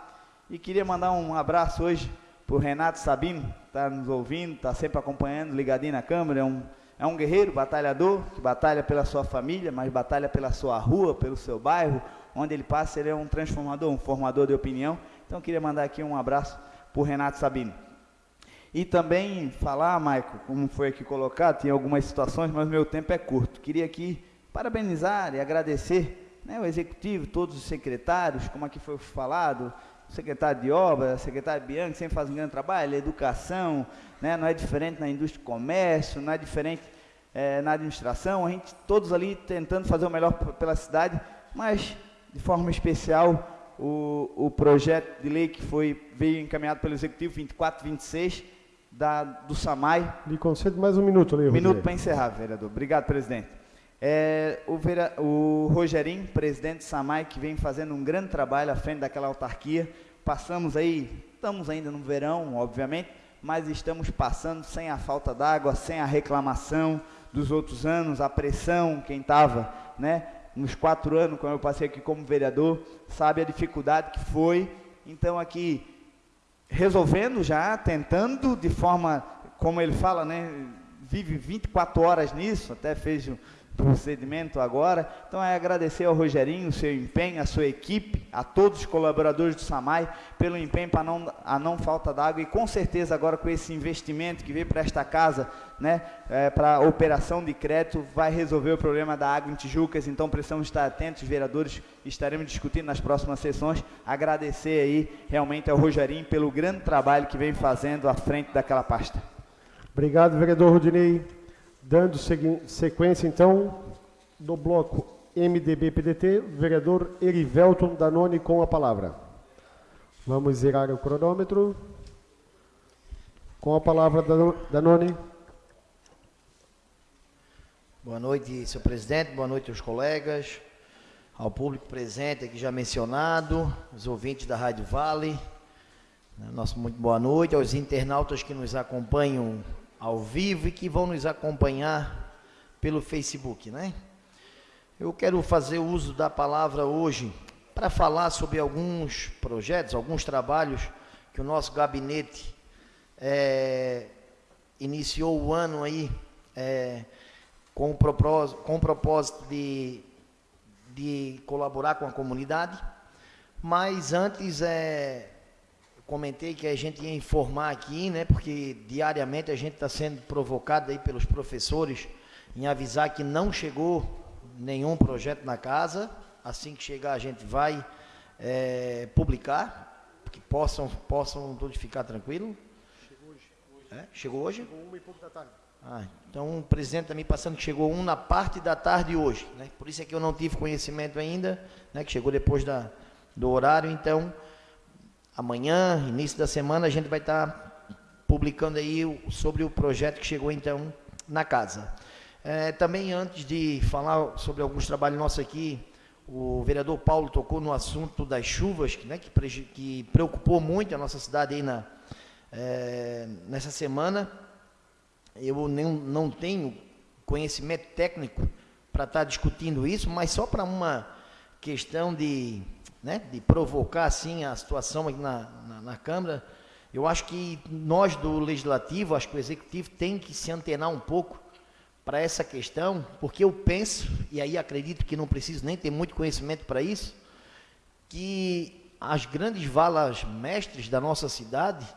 E queria mandar um abraço hoje para o Renato Sabino, está nos ouvindo, está sempre acompanhando, ligadinho na câmera, é um é um guerreiro, batalhador, que batalha pela sua família, mas batalha pela sua rua, pelo seu bairro, onde ele passa, ele é um transformador, um formador de opinião. Então queria mandar aqui um abraço para o Renato Sabino. E também falar, Maico, como foi aqui colocado, tem algumas situações, mas meu tempo é curto. Queria aqui parabenizar e agradecer né, o executivo, todos os secretários, como aqui foi falado, secretário de obra, secretário Bianchi, sempre faz um grande trabalho, educação, né, não é diferente na indústria e comércio, não é diferente é, na administração, a gente todos ali tentando fazer o melhor pela cidade, mas de forma especial o, o projeto de lei que foi veio encaminhado pelo Executivo 2426 da, do SAMAI. Me concede mais um minuto Um minuto para encerrar, vereador. Obrigado, presidente. É, o, vera, o Rogerinho, presidente do SAMAI, que vem fazendo um grande trabalho à frente daquela autarquia. Passamos aí, estamos ainda no verão, obviamente, mas estamos passando sem a falta d'água, sem a reclamação dos outros anos, a pressão, quem estava, né, nos quatro anos, quando eu passei aqui como vereador, sabe a dificuldade que foi. Então, aqui, resolvendo já, tentando de forma, como ele fala, né, vive 24 horas nisso, até fez procedimento agora. Então é agradecer ao Rogerinho o seu empenho, a sua equipe, a todos os colaboradores do SAMAI pelo empenho para não, a não falta d'água e com certeza agora com esse investimento que veio para esta casa, né, é, para a operação de crédito, vai resolver o problema da água em Tijucas, então precisamos estar atentos, vereadores, estaremos discutindo nas próximas sessões, agradecer aí realmente ao Rogerinho pelo grande trabalho que vem fazendo à frente daquela pasta. Obrigado, vereador Rudinei. Dando sequência, então, do bloco MDB-PDT, vereador Erivelton Danone com a palavra. Vamos zerar o cronômetro. Com a palavra, Danone. Boa noite, senhor presidente. Boa noite aos colegas, ao público presente aqui já mencionado, os ouvintes da Rádio Vale. Nosso muito boa noite aos internautas que nos acompanham ao vivo e que vão nos acompanhar pelo Facebook, né? Eu quero fazer uso da palavra hoje para falar sobre alguns projetos, alguns trabalhos que o nosso gabinete é, iniciou o ano aí é, com, o propósito, com o propósito de, de colaborar com a comunidade. Mas antes é, comentei que a gente ia informar aqui, né, porque diariamente a gente está sendo provocado aí pelos professores em avisar que não chegou nenhum projeto na casa. Assim que chegar, a gente vai é, publicar, que possam, possam todos ficar tranquilos. Chegou hoje. É? Chegou hoje? Chegou uma e pouco da tarde. Ah, então o presidente está me passando que chegou um na parte da tarde hoje. Né? Por isso é que eu não tive conhecimento ainda, né? que chegou depois da, do horário. Então, amanhã, início da semana, a gente vai estar tá publicando aí sobre o projeto que chegou então na casa. É, também, antes de falar sobre alguns trabalhos nossos aqui, o vereador Paulo tocou no assunto das chuvas, né, que, que preocupou muito a nossa cidade aí na, é, nessa semana. Eu nem, não tenho conhecimento técnico para estar tá discutindo isso, mas só para uma questão de, né, de provocar assim a situação aqui na, na, na Câmara, eu acho que nós do Legislativo, acho que o Executivo tem que se antenar um pouco para essa questão, porque eu penso, e aí acredito que não preciso nem ter muito conhecimento para isso, que as grandes valas mestres da nossa cidade,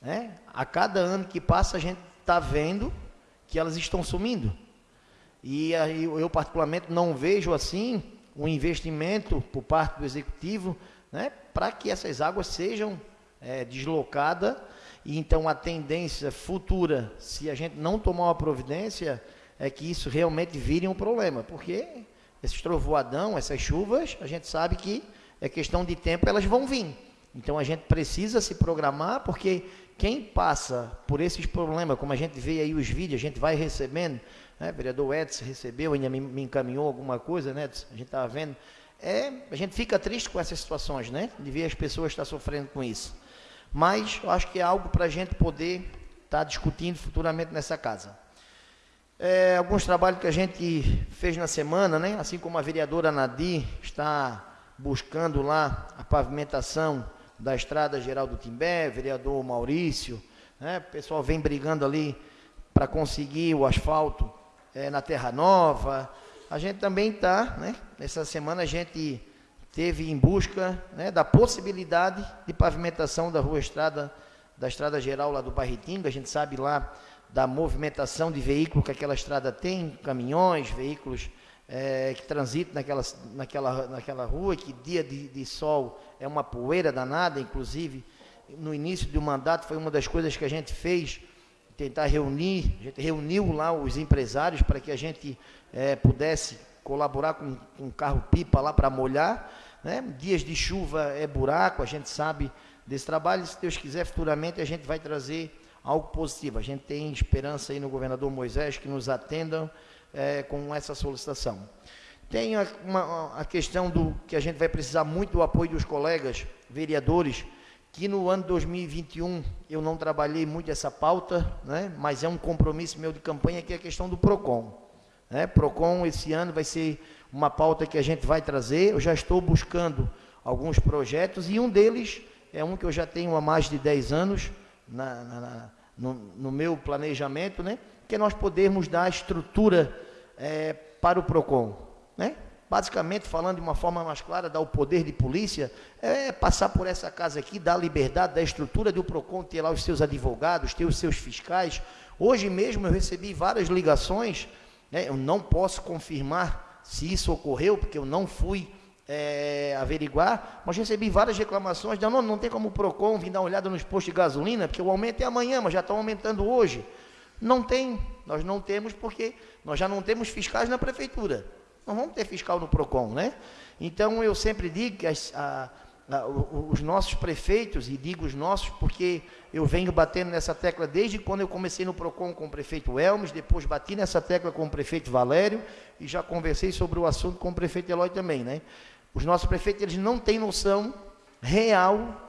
né, a cada ano que passa a gente está vendo que elas estão sumindo. E aí eu particularmente não vejo assim um investimento por parte do executivo, né, para que essas águas sejam é, deslocadas e então a tendência futura, se a gente não tomar uma providência, é que isso realmente vire um problema, porque esses trovoadão, essas chuvas, a gente sabe que é questão de tempo, elas vão vir. Então a gente precisa se programar, porque quem passa por esses problemas, como a gente vê aí os vídeos, a gente vai recebendo, né, vereador Edson recebeu, ainda me, encaminhou alguma coisa, né, a gente estava vendo, é, a gente fica triste com essas situações, né, de ver as pessoas estar sofrendo com isso. Mas eu acho que é algo para a gente poder estar tá discutindo futuramente nessa casa. É, alguns trabalhos que a gente fez na semana, né? assim como a vereadora Nadir está buscando lá a pavimentação da estrada geral do Timbé, vereador Maurício, né? o pessoal vem brigando ali para conseguir o asfalto é, na Terra Nova. A gente também está, né? nessa semana a gente teve em busca né, da possibilidade de pavimentação da rua estrada, da estrada geral lá do Barretinga. A gente sabe lá da movimentação de veículos que aquela estrada tem, caminhões, veículos é, que transitam naquela, naquela, naquela rua, que dia de, de sol é uma poeira danada, inclusive no início do mandato foi uma das coisas que a gente fez, tentar reunir, a gente reuniu lá os empresários para que a gente é, pudesse colaborar com um carro-pipa lá para molhar, né? Dias de chuva é buraco, a gente sabe desse trabalho. Se Deus quiser, futuramente a gente vai trazer algo positivo. A gente tem esperança aí no governador Moisés que nos atendam é, com essa solicitação. Tem a, uma, a questão do que a gente vai precisar muito do apoio dos colegas vereadores, que no ano 2021 eu não trabalhei muito essa pauta, né, mas é um compromisso meu de campanha que é a questão do PROCON. Né? PROCON esse ano vai ser uma pauta que a gente vai trazer. Eu já estou buscando alguns projetos e um deles é um que eu já tenho há mais de 10 anos na, na, no, no, meu planejamento, né? que é nós podermos dar estrutura é, para o PROCON. Né? Basicamente, falando de uma forma mais clara, dar o poder de polícia, é passar por essa casa aqui, dar liberdade, da estrutura do PROCON, ter lá os seus advogados, ter os seus fiscais. Hoje mesmo eu recebi várias ligações, né? eu não posso confirmar se isso ocorreu, porque eu não fui é, averiguar, mas recebi várias reclamações, não, não tem como o PROCON vir dar uma olhada nos postos de gasolina, porque o aumento é amanhã, mas já estão aumentando hoje. Não tem, nós não temos porque nós já não temos fiscais na prefeitura. Não vamos ter fiscal no PROCON, né? Então eu sempre digo que as, a, os nossos prefeitos, e digo os nossos porque eu venho batendo nessa tecla desde quando eu comecei no PROCON com o prefeito Elmes, depois bati nessa tecla com o prefeito Valério e já conversei sobre o assunto com o prefeito Eloy também. Né? Os nossos prefeitos eles não têm noção real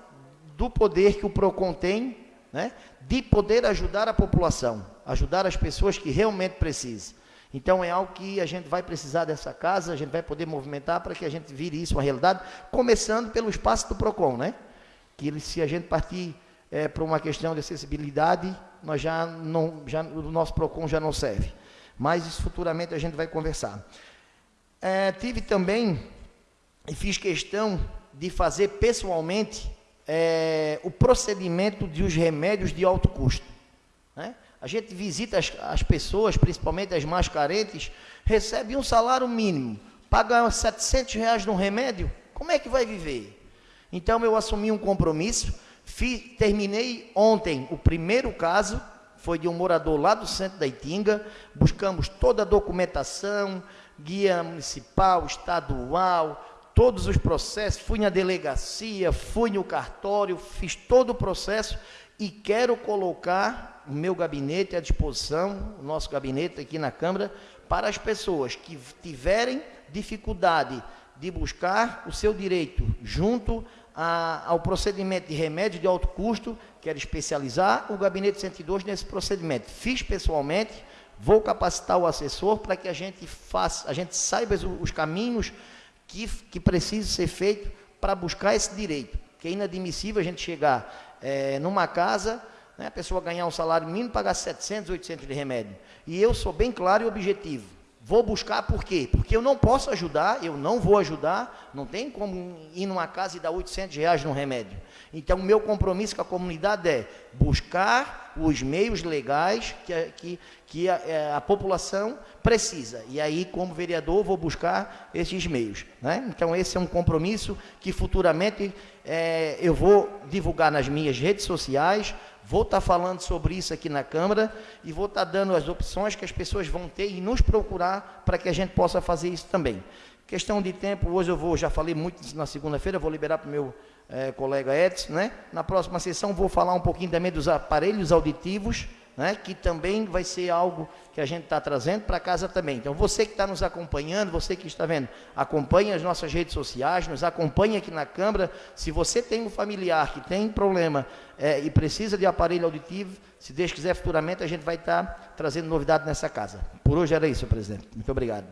do poder que o PROCON tem né? de poder ajudar a população, ajudar as pessoas que realmente precisam. Então é algo que a gente vai precisar dessa casa, a gente vai poder movimentar para que a gente vire isso uma realidade, começando pelo espaço do PROCON, né? Que se a gente partir é, para uma questão de acessibilidade, nós já não, já, o nosso PROCON já não serve. Mas isso futuramente a gente vai conversar. É, tive também, e fiz questão de fazer pessoalmente é, o procedimento dos remédios de alto custo. A gente visita as, as, pessoas, principalmente as mais carentes, recebe um salário mínimo, paga 700 reais num remédio, como é que vai viver? Então eu assumi um compromisso, fiz, terminei ontem o primeiro caso, foi de um morador lá do centro da Itinga, buscamos toda a documentação, guia municipal, estadual, todos os processos, fui na delegacia, fui no cartório, fiz todo o processo e quero colocar o meu gabinete à disposição, o nosso gabinete aqui na Câmara, para as pessoas que tiverem dificuldade de buscar o seu direito junto a, ao procedimento de remédio de alto custo, quero especializar o gabinete 102 nesse procedimento. Fiz pessoalmente, vou capacitar o assessor para que a gente faça, a gente saiba os caminhos que, que precisa ser feito para buscar esse direito. Que é inadmissível a gente chegar é, numa casa, né, a pessoa ganhar um salário mínimo, pagar 700, 800 de remédio. E eu sou bem claro e objetivo. Vou buscar por quê? Porque eu não posso ajudar, eu não vou ajudar, não tem como ir numa casa e dar 800 reais num remédio. Então, o meu compromisso com a comunidade é buscar os meios legais que, que, que a, é, a, população precisa. E aí, como vereador, vou buscar esses meios. Né? Então, esse é um compromisso que futuramente é, eu vou divulgar nas minhas redes sociais, Vou estar tá falando sobre isso aqui na Câmara e vou estar tá dando as opções que as pessoas vão ter e nos procurar para que a gente possa fazer isso também. Questão de tempo, hoje eu vou, já falei muito na segunda-feira, vou liberar para o meu é, colega Edson, né? Na próxima sessão vou falar um pouquinho também dos aparelhos auditivos, né, que também vai ser algo que a gente está trazendo para casa também. Então, você que está nos acompanhando, você que está vendo, acompanhe as nossas redes sociais, nos acompanhe aqui na Câmara. Se você tem um familiar que tem problema é, e precisa de aparelho auditivo, se Deus quiser, futuramente a gente vai estar tá trazendo novidade nessa casa. Por hoje era isso, presidente. Muito obrigado.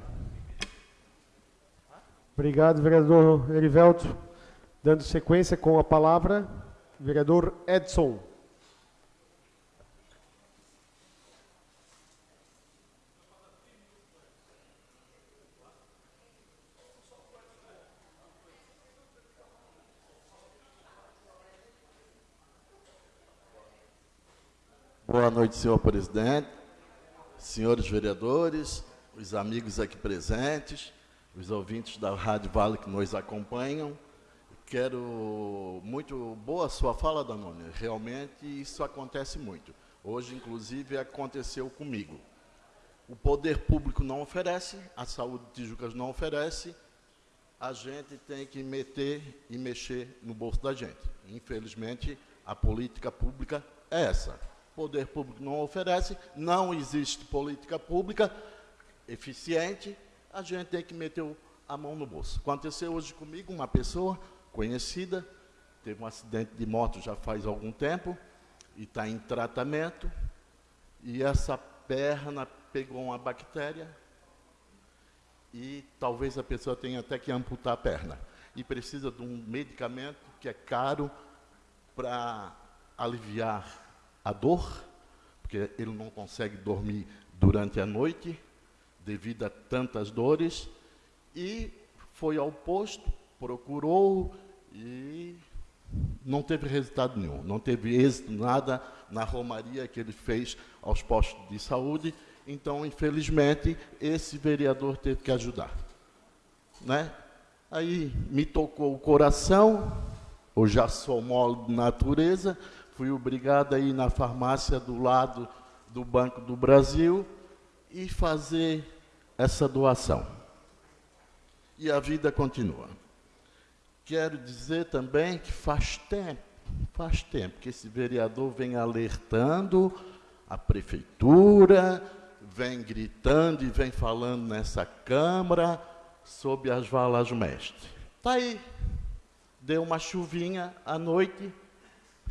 Obrigado, vereador Erivelto. Dando sequência com a palavra, vereador Edson. Boa noite, senhor presidente, senhores vereadores, os amigos aqui presentes, os ouvintes da Rádio Vale que nos acompanham. Quero muito boa sua fala, Danone. Realmente isso acontece muito. Hoje, inclusive, aconteceu comigo. O poder público não oferece, a saúde de Tijucas não oferece, a gente tem que meter e mexer no bolso da gente. Infelizmente, a política pública é essa poder público não oferece, não existe política pública eficiente, a gente tem que meter a mão no bolso. Aconteceu hoje comigo uma pessoa conhecida, teve um acidente de moto já faz algum tempo, e está em tratamento, e essa perna pegou uma bactéria, e talvez a pessoa tenha até que amputar a perna. E precisa de um medicamento que é caro para aliviar a dor, porque ele não consegue dormir durante a noite devido a tantas dores, e foi ao posto, procurou e não teve resultado nenhum, não teve êxito nada na romaria que ele fez aos postos de saúde. Então, infelizmente, esse vereador teve que ajudar. Né? Aí me tocou o coração, eu já sou mole de natureza, fui obrigado a ir na farmácia do lado do Banco do Brasil e fazer essa doação. E a vida continua. Quero dizer também que faz tempo, faz tempo que esse vereador vem alertando a prefeitura, vem gritando e vem falando nessa Câmara sobre as valas mestres. Está aí. Deu uma chuvinha à noite,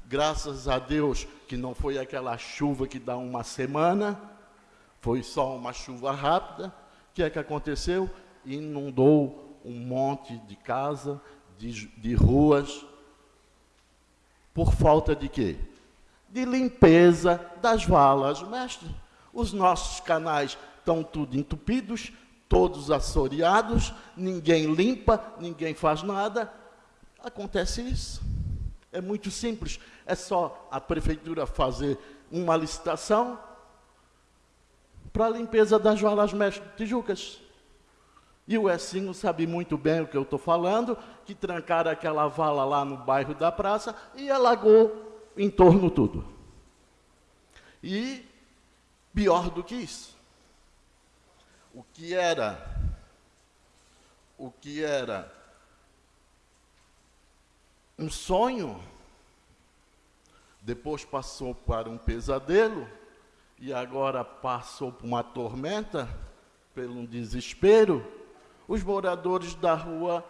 Graças a Deus que não foi aquela chuva que dá uma semana, Foi só uma chuva rápida. O que é que aconteceu? Inundou um monte de casa, de, de ruas. Por falta de quê? De limpeza das valas, mestre. Os nossos canais estão tudo entupidos, todos assoreados, ninguém limpa, ninguém faz nada. Acontece isso. É muito simples. É só a prefeitura fazer uma licitação para a limpeza das valas mestres Tijucas. E o Essinho sabe muito bem o que eu estou falando, que trancaram aquela vala lá no bairro da praça e alagou em torno tudo. E pior do que isso, o que era, o que era um sonho, depois passou para um pesadelo, e agora passou por uma tormenta, pelo desespero, os moradores da rua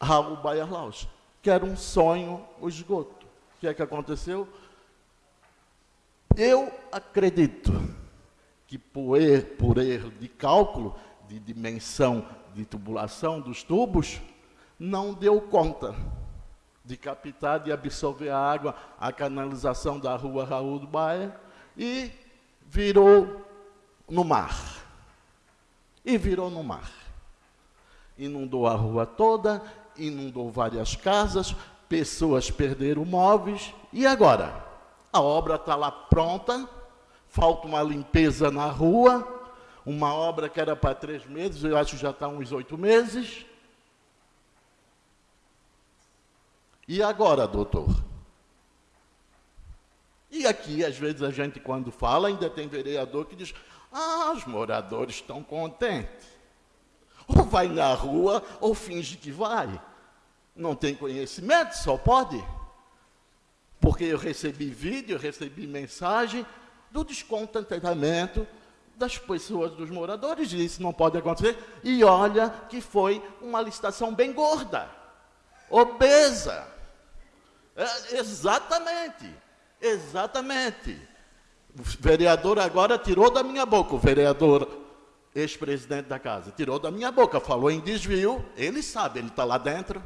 Raul Baiarlaus, que era um sonho o esgoto. O que é que aconteceu? Eu acredito que por erro, por erro de cálculo, de dimensão de tubulação dos tubos, não deu conta de captar, de absorver a água, a canalização da rua Raul do Baia, e virou no mar. E virou no mar. Inundou a rua toda, inundou várias casas, pessoas perderam móveis, e agora? A obra está lá pronta, falta uma limpeza na rua, uma obra que era para três meses, eu acho que já está uns oito meses. E agora, doutor? E aqui, às vezes, a gente, quando fala, ainda tem vereador que diz: ah, os moradores estão contentes. Ou vai na rua, ou finge que vai. Não tem conhecimento, só pode. Porque eu recebi vídeo, eu recebi mensagem do descontentamento das pessoas, dos moradores, e isso não pode acontecer. E olha que foi uma licitação bem gorda, obesa. É, exatamente, exatamente. O vereador agora tirou da minha boca, o vereador ex-presidente da casa, tirou da minha boca, falou em desvio, ele sabe, ele está lá dentro.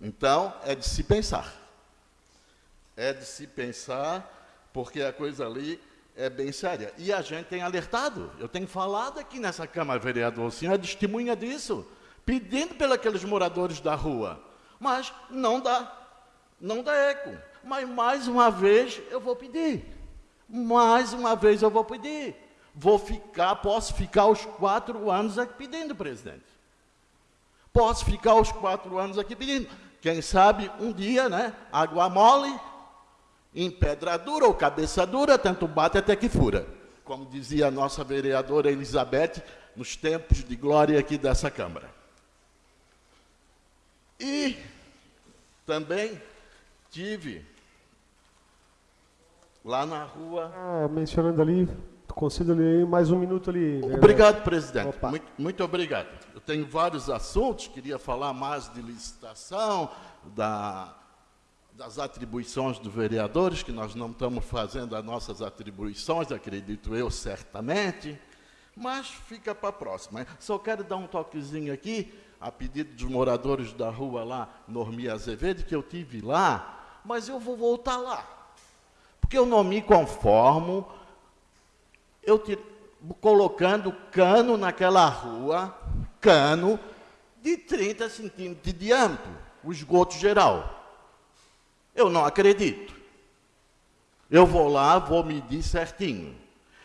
Então, é de se pensar. É de se pensar, porque a coisa ali é bem séria. E a gente tem alertado, eu tenho falado aqui nessa Câmara, vereador, o senhor é testemunha disso, pedindo pelos moradores da rua. Mas não dá, não dá eco. Mas mais uma vez eu vou pedir. Mais uma vez eu vou pedir. Vou ficar, posso ficar os quatro anos aqui pedindo, presidente. Posso ficar os quatro anos aqui pedindo. Quem sabe um dia, né? Água mole, em pedra dura ou cabeça dura, tanto bate até que fura. Como dizia a nossa vereadora Elizabeth, nos tempos de glória aqui dessa Câmara. E também tive lá na rua. Ah, mencionando ali, concedo-lhe mais um minuto ali. Obrigado, presidente. Muito, muito, obrigado. Eu tenho vários assuntos, queria falar mais de licitação, da, das atribuições dos vereadores, que nós não estamos fazendo as nossas atribuições, acredito eu, certamente, mas fica para a próxima. Só quero dar um toquezinho aqui a pedido dos moradores da rua lá, Normi Azevedo, que eu tive lá, mas eu vou voltar lá. Porque eu não me conformo, eu te, colocando cano naquela rua, cano de 30 centímetros de diâmetro, o esgoto geral. Eu não acredito. Eu vou lá, vou medir certinho.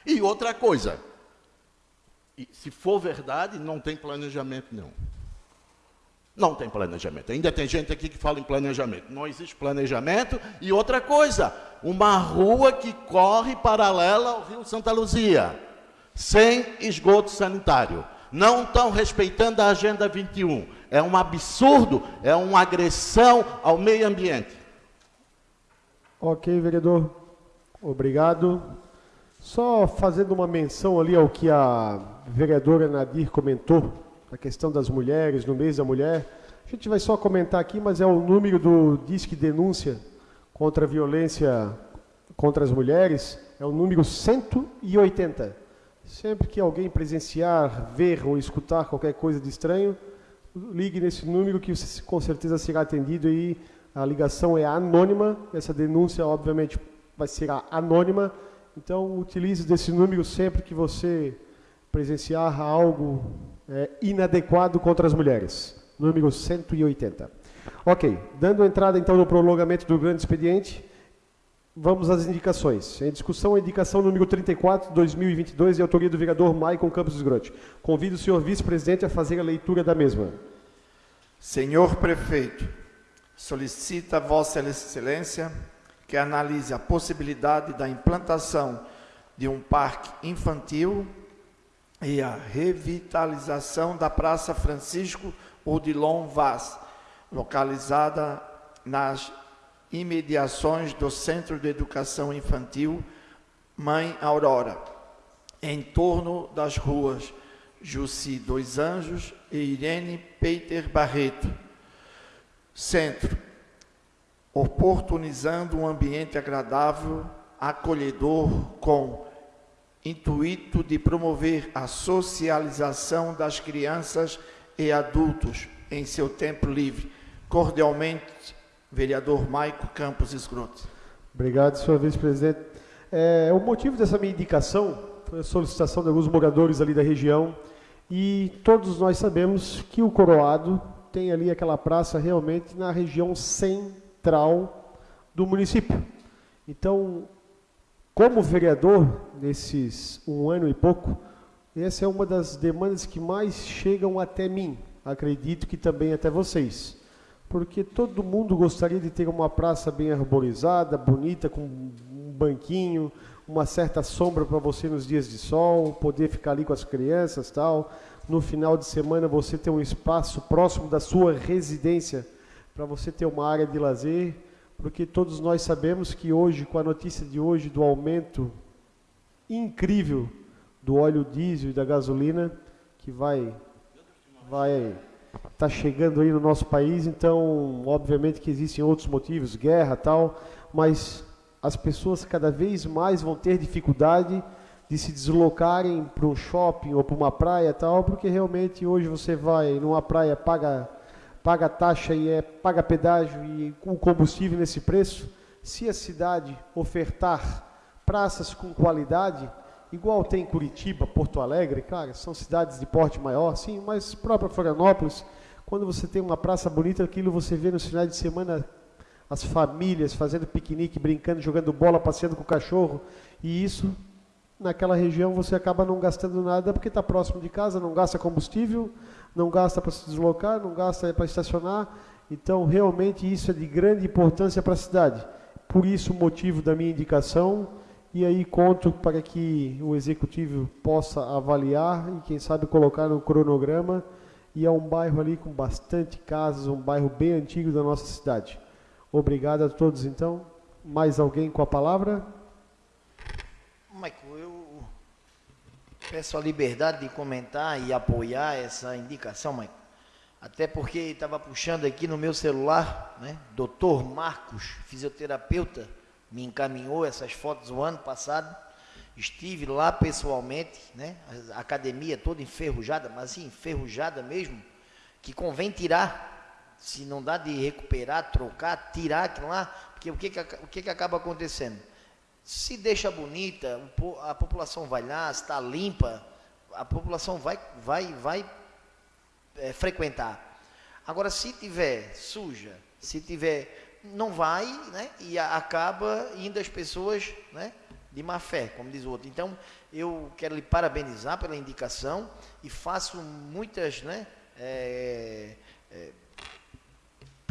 E outra coisa, se for verdade, não tem planejamento não. Não tem planejamento. Ainda tem gente aqui que fala em planejamento. Não existe planejamento. E outra coisa, uma rua que corre paralela ao Rio Santa Luzia, sem esgoto sanitário. Não estão respeitando a Agenda 21. É um absurdo, é uma agressão ao meio ambiente. Ok, vereador. Obrigado. Só fazendo uma menção ali ao que a vereadora Nadir comentou a questão das mulheres, no mês da mulher. A gente vai só comentar aqui, mas é o número do Disque Denúncia contra a Violência contra as Mulheres, é o número 180. Sempre que alguém presenciar, ver ou escutar qualquer coisa de estranho, ligue nesse número que você com certeza será atendido e a ligação é anônima. Essa denúncia, obviamente, vai ser anônima. Então, utilize desse número sempre que você presenciar algo é, inadequado contra as mulheres. Número 180. Ok, dando entrada então no prolongamento do grande expediente, vamos às indicações. Em discussão, a indicação número 34, 2022, de autoria do vereador Maicon Campos Esgrote. Convido o senhor vice-presidente a fazer a leitura da mesma. Senhor prefeito, solicita Vossa Excelência que analise a possibilidade da implantação de um parque infantil e a revitalização da Praça Francisco Odilon Vaz, localizada nas imediações do Centro de Educação Infantil Mãe Aurora, em torno das ruas Jussi Dois Anjos e Irene Peter Barreto. Centro, oportunizando um ambiente agradável, acolhedor, com intuito de promover a socialização das crianças e adultos em seu tempo livre. Cordialmente, vereador Maico Campos Escroto. Obrigado, senhor vice-presidente. É, o motivo dessa minha indicação foi a solicitação de alguns moradores ali da região e todos nós sabemos que o Coroado tem ali aquela praça realmente na região central do município. Então, como vereador, nesses um ano e pouco, essa é uma das demandas que mais chegam até mim, acredito que também até vocês. Porque todo mundo gostaria de ter uma praça bem arborizada, bonita, com um banquinho, uma certa sombra para você nos dias de sol, poder ficar ali com as crianças tal. No final de semana você ter um espaço próximo da sua residência para você ter uma área de lazer porque todos nós sabemos que hoje, com a notícia de hoje do aumento incrível do óleo diesel e da gasolina, que vai vai tá chegando aí no nosso país, então, obviamente que existem outros motivos, guerra, tal, mas as pessoas cada vez mais vão ter dificuldade de se deslocarem para um shopping ou para uma praia, tal, porque realmente hoje você vai numa praia paga paga taxa e é, paga pedágio e o combustível nesse preço, se a cidade ofertar praças com qualidade, igual tem Curitiba, Porto Alegre, claro, são cidades de porte maior, sim, mas própria Florianópolis, quando você tem uma praça bonita, aquilo você vê no final de semana as famílias fazendo piquenique, brincando, jogando bola, passeando com o cachorro, e isso naquela região você acaba não gastando nada porque está próximo de casa, não gasta combustível, não gasta para se deslocar, não gasta para estacionar. Então, realmente, isso é de grande importância para a cidade. Por isso, o motivo da minha indicação. E aí, conto para que o executivo possa avaliar e, quem sabe, colocar no cronograma. E é um bairro ali com bastante casas, um bairro bem antigo da nossa cidade. Obrigado a todos, então. Mais alguém com a palavra? Peço a liberdade de comentar e apoiar essa indicação, Mãe. Até porque estava puxando aqui no meu celular, né? Doutor Marcos, fisioterapeuta, me encaminhou essas fotos o ano passado. Estive lá pessoalmente, né? A academia toda enferrujada, mas assim, enferrujada mesmo, que convém tirar. Se não dá de recuperar, trocar, tirar aquilo lá, porque o que, que, o que, que acaba acontecendo? Se deixa bonita, a população vai lá, está limpa, a população vai, vai, vai é, frequentar. Agora, se tiver suja, se tiver, não vai, né? E acaba indo as pessoas, né? De má fé, como diz o outro. Então, eu quero lhe parabenizar pela indicação e faço muitas, né? É, é,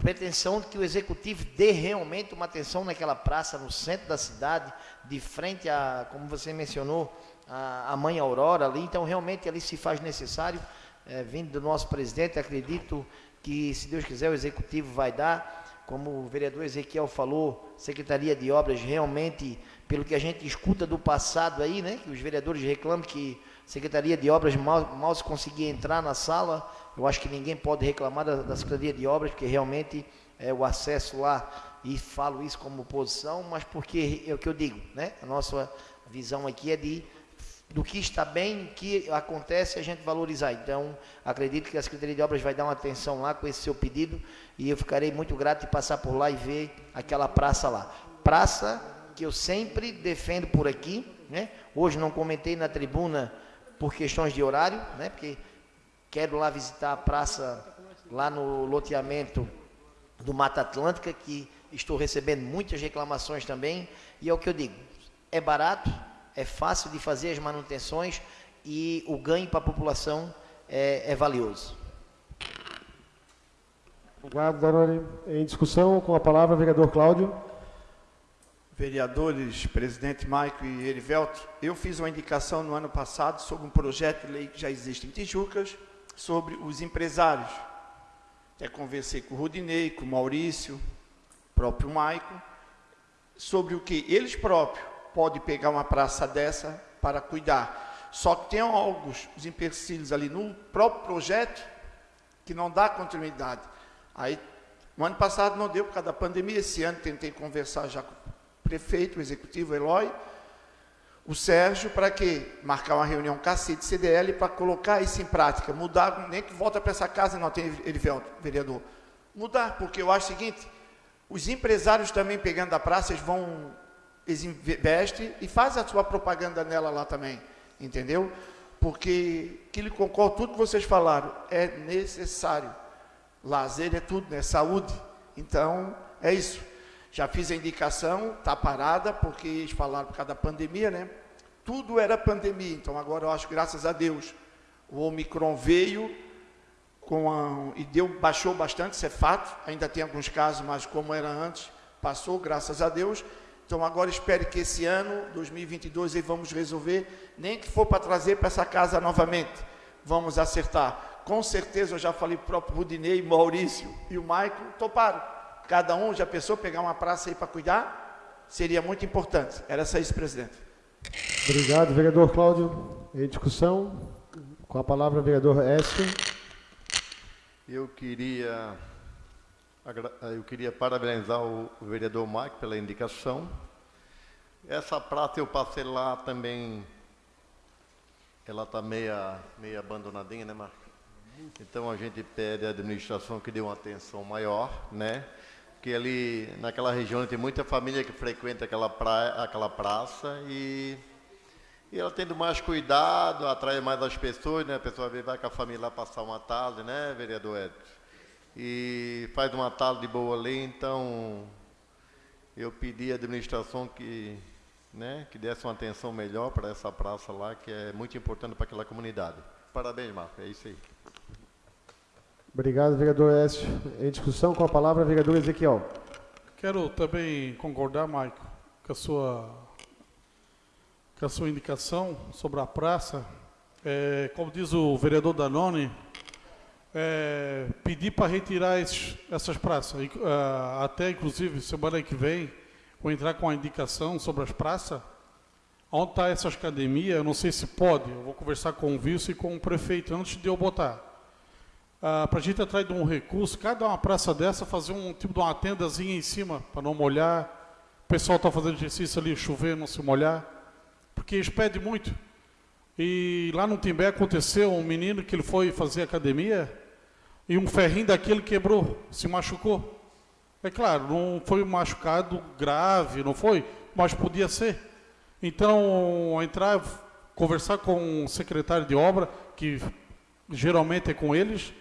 pretensão de que o executivo dê realmente uma atenção naquela praça no centro da cidade, de frente a, como você mencionou, a, a Mãe Aurora ali. Então, realmente ali se faz necessário, é, vindo do nosso presidente, acredito que, se Deus quiser, o executivo vai dar. Como o vereador Ezequiel falou, Secretaria de Obras realmente, pelo que a gente escuta do passado aí, né, que os vereadores reclamam que Secretaria de Obras mal, mal se conseguia entrar na sala, eu acho que ninguém pode reclamar da, da Secretaria de Obras, porque realmente é, o acesso lá, e falo isso como oposição, mas porque é o que eu digo, né? A nossa, visão aqui é de do que está bem, que acontece, a gente valorizar. Então, acredito que a Secretaria de Obras vai dar uma atenção lá com esse seu pedido e eu ficarei muito grato de passar por lá e ver aquela praça lá. Praça que eu sempre defendo por aqui, né? Hoje não comentei na tribuna por questões de horário, né? Porque quero lá visitar a praça lá no loteamento do Mata Atlântica, que estou recebendo muitas reclamações também, e é o que eu digo, é barato, é fácil de fazer as manutenções e o ganho para a população é, é valioso. Obrigado, Danone. Em discussão, com a palavra, o vereador Cláudio. Vereadores, presidente Maico e Erivelto, eu fiz uma indicação no ano passado sobre um projeto de lei que já existe em Tijucas, sobre os empresários. Até conversei com o Rudinei, com o Maurício, próprio Maico, sobre o que eles próprios pode pegar uma praça dessa para cuidar. Só que tem alguns os empecilhos ali no próprio projeto que não dá continuidade. Aí, no ano passado não deu por causa da pandemia, esse ano tentei conversar já com prefeito, o executivo, o Eloy, o Sérgio, para que marcar uma reunião com a CDL para colocar isso em prática, mudar, nem que volta para essa casa, não tem Erivelto, vereador. Mudar, porque eu acho o seguinte, os empresários também pegando a praça, eles vão eles investem e fazem a sua propaganda nela lá também, entendeu? Porque, que lhe concordo, tudo que vocês falaram, é necessário. Lazer é tudo, né? Saúde. Então, é isso. Já fiz a indicação, está parada, porque eles falaram por causa da pandemia, né? Tudo era pandemia, então agora eu acho, graças a Deus, o Omicron veio a, e deu, baixou bastante, isso é fato. Ainda tem alguns casos, mas como era antes, passou, graças a Deus. Então agora espere que esse ano, 2022, aí vamos resolver, nem que for para trazer para essa casa novamente, vamos acertar. Com certeza eu já falei para o próprio Rudinei, Maurício e o Maico, toparam. Cada um já pensou pegar uma praça aí para cuidar? Seria muito importante. Era só isso, presidente. Obrigado, vereador Cláudio. Em discussão, com a palavra, vereador Écio. Eu queria eu queria parabenizar o vereador Mike pela indicação. Essa prata eu passei lá também, ela está meia, meia abandonadinha, né, Marco? Então a gente pede à administração que dê uma atenção maior, né? Porque ali naquela região tem muita família que frequenta aquela, praia, aquela praça e, e ela tendo mais cuidado, atrai mais as pessoas, né? A pessoa vai com a família lá passar uma tarde, né, vereador Edson? e faz uma tarde boa ali, então eu pedi à administração que, né, que desse uma atenção melhor para essa praça lá, que é muito importante para aquela comunidade. Parabéns, Marco, é isso aí. Obrigado, vereador Écio. Em discussão com a palavra, vereador Ezequiel. Quero também concordar, Maico, com a sua, com a sua indicação sobre a praça. É, como diz o vereador Danone, é, pedir para retirar esses, essas praças. Uh, até, inclusive, semana que vem, vou entrar com a indicação sobre as praças. Onde está essas academias, eu não sei se pode, eu vou conversar com o vice e com o prefeito antes de eu botar. Uh, para a gente atrás de um recurso, cada uma praça dessa, fazer um tipo de uma tendazinha em cima, para não molhar. O pessoal está fazendo exercício ali, chover, não se molhar. Porque eles pedem muito. E lá no Timbé aconteceu um menino que ele foi fazer academia, e um ferrinho daquele quebrou, se machucou. É claro, não foi machucado grave, não foi, mas podia ser. Então, entrar, conversar com o secretário de obra, que geralmente é com eles,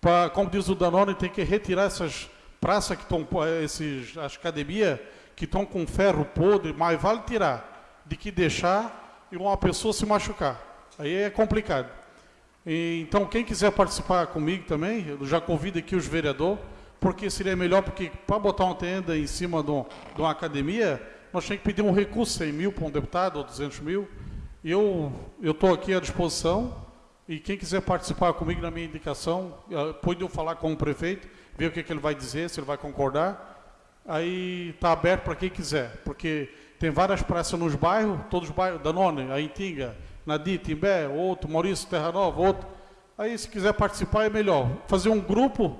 para, como diz o Danone, tem que retirar essas praças que estão, esses, as academias que estão com ferro podre, mas vale tirar, de que deixar e uma pessoa se machucar. Aí é complicado. E, então, quem quiser participar comigo também, eu já convido aqui os vereadores, porque seria melhor, porque para botar uma tenda em cima de, um, de uma academia, nós temos que pedir um recurso, 100 mil para um deputado, ou 200 mil. Eu estou aqui à disposição, e quem quiser participar comigo na minha indicação, eh, pode eu falar com o prefeito, ver o que, que ele vai dizer, se ele vai concordar. Aí está aberto para quem quiser, porque tem várias praças nos bairros, todos os bairros, Danone, a Intinga, Nadir, Timbé, outro, Maurício Terra Nova, outro. Aí, se quiser participar, é melhor. Fazer um grupo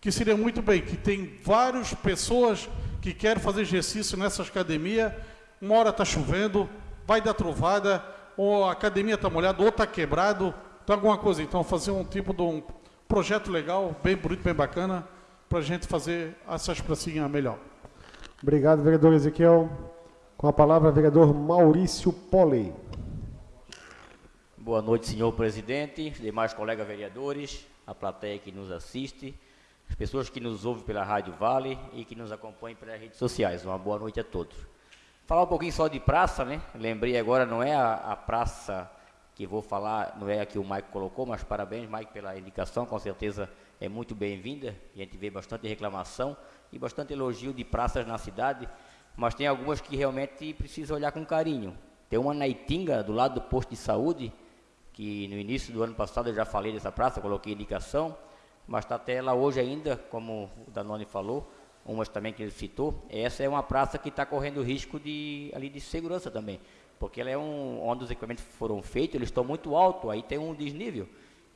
que seria muito bem, que tem várias pessoas que querem fazer exercício nessas academias. Uma hora está chovendo, vai dar trovada, ou a academia está molhada, ou está quebrado, tem alguma coisa. Então, fazer um tipo de um projeto legal, bem bonito, bem bacana, para a gente fazer essas pracinhas melhor. Obrigado, vereador Ezequiel. Com a palavra, vereador Maurício Poli. Boa noite, senhor presidente, demais colegas vereadores, a plateia que nos assiste, as pessoas que nos ouvem pela Rádio Vale e que nos acompanham pelas redes sociais. Uma boa noite a todos. Falar um pouquinho só de praça, né? Lembrei agora, não é a, a praça que vou falar, não é a que o Mike colocou, mas parabéns, Mike, pela indicação, com certeza é muito bem-vinda. A gente vê bastante reclamação e bastante elogio de praças na cidade, mas tem algumas que realmente precisa olhar com carinho. Tem uma na Itinga, do lado do posto de saúde, que no início do ano passado eu já falei dessa praça, coloquei indicação, mas está até lá hoje ainda, como o Danone falou, umas também que ele citou, essa é uma praça que está correndo risco de, ali de segurança também, porque ela é um, onde os equipamentos foram feitos, eles estão muito altos, aí tem um desnível,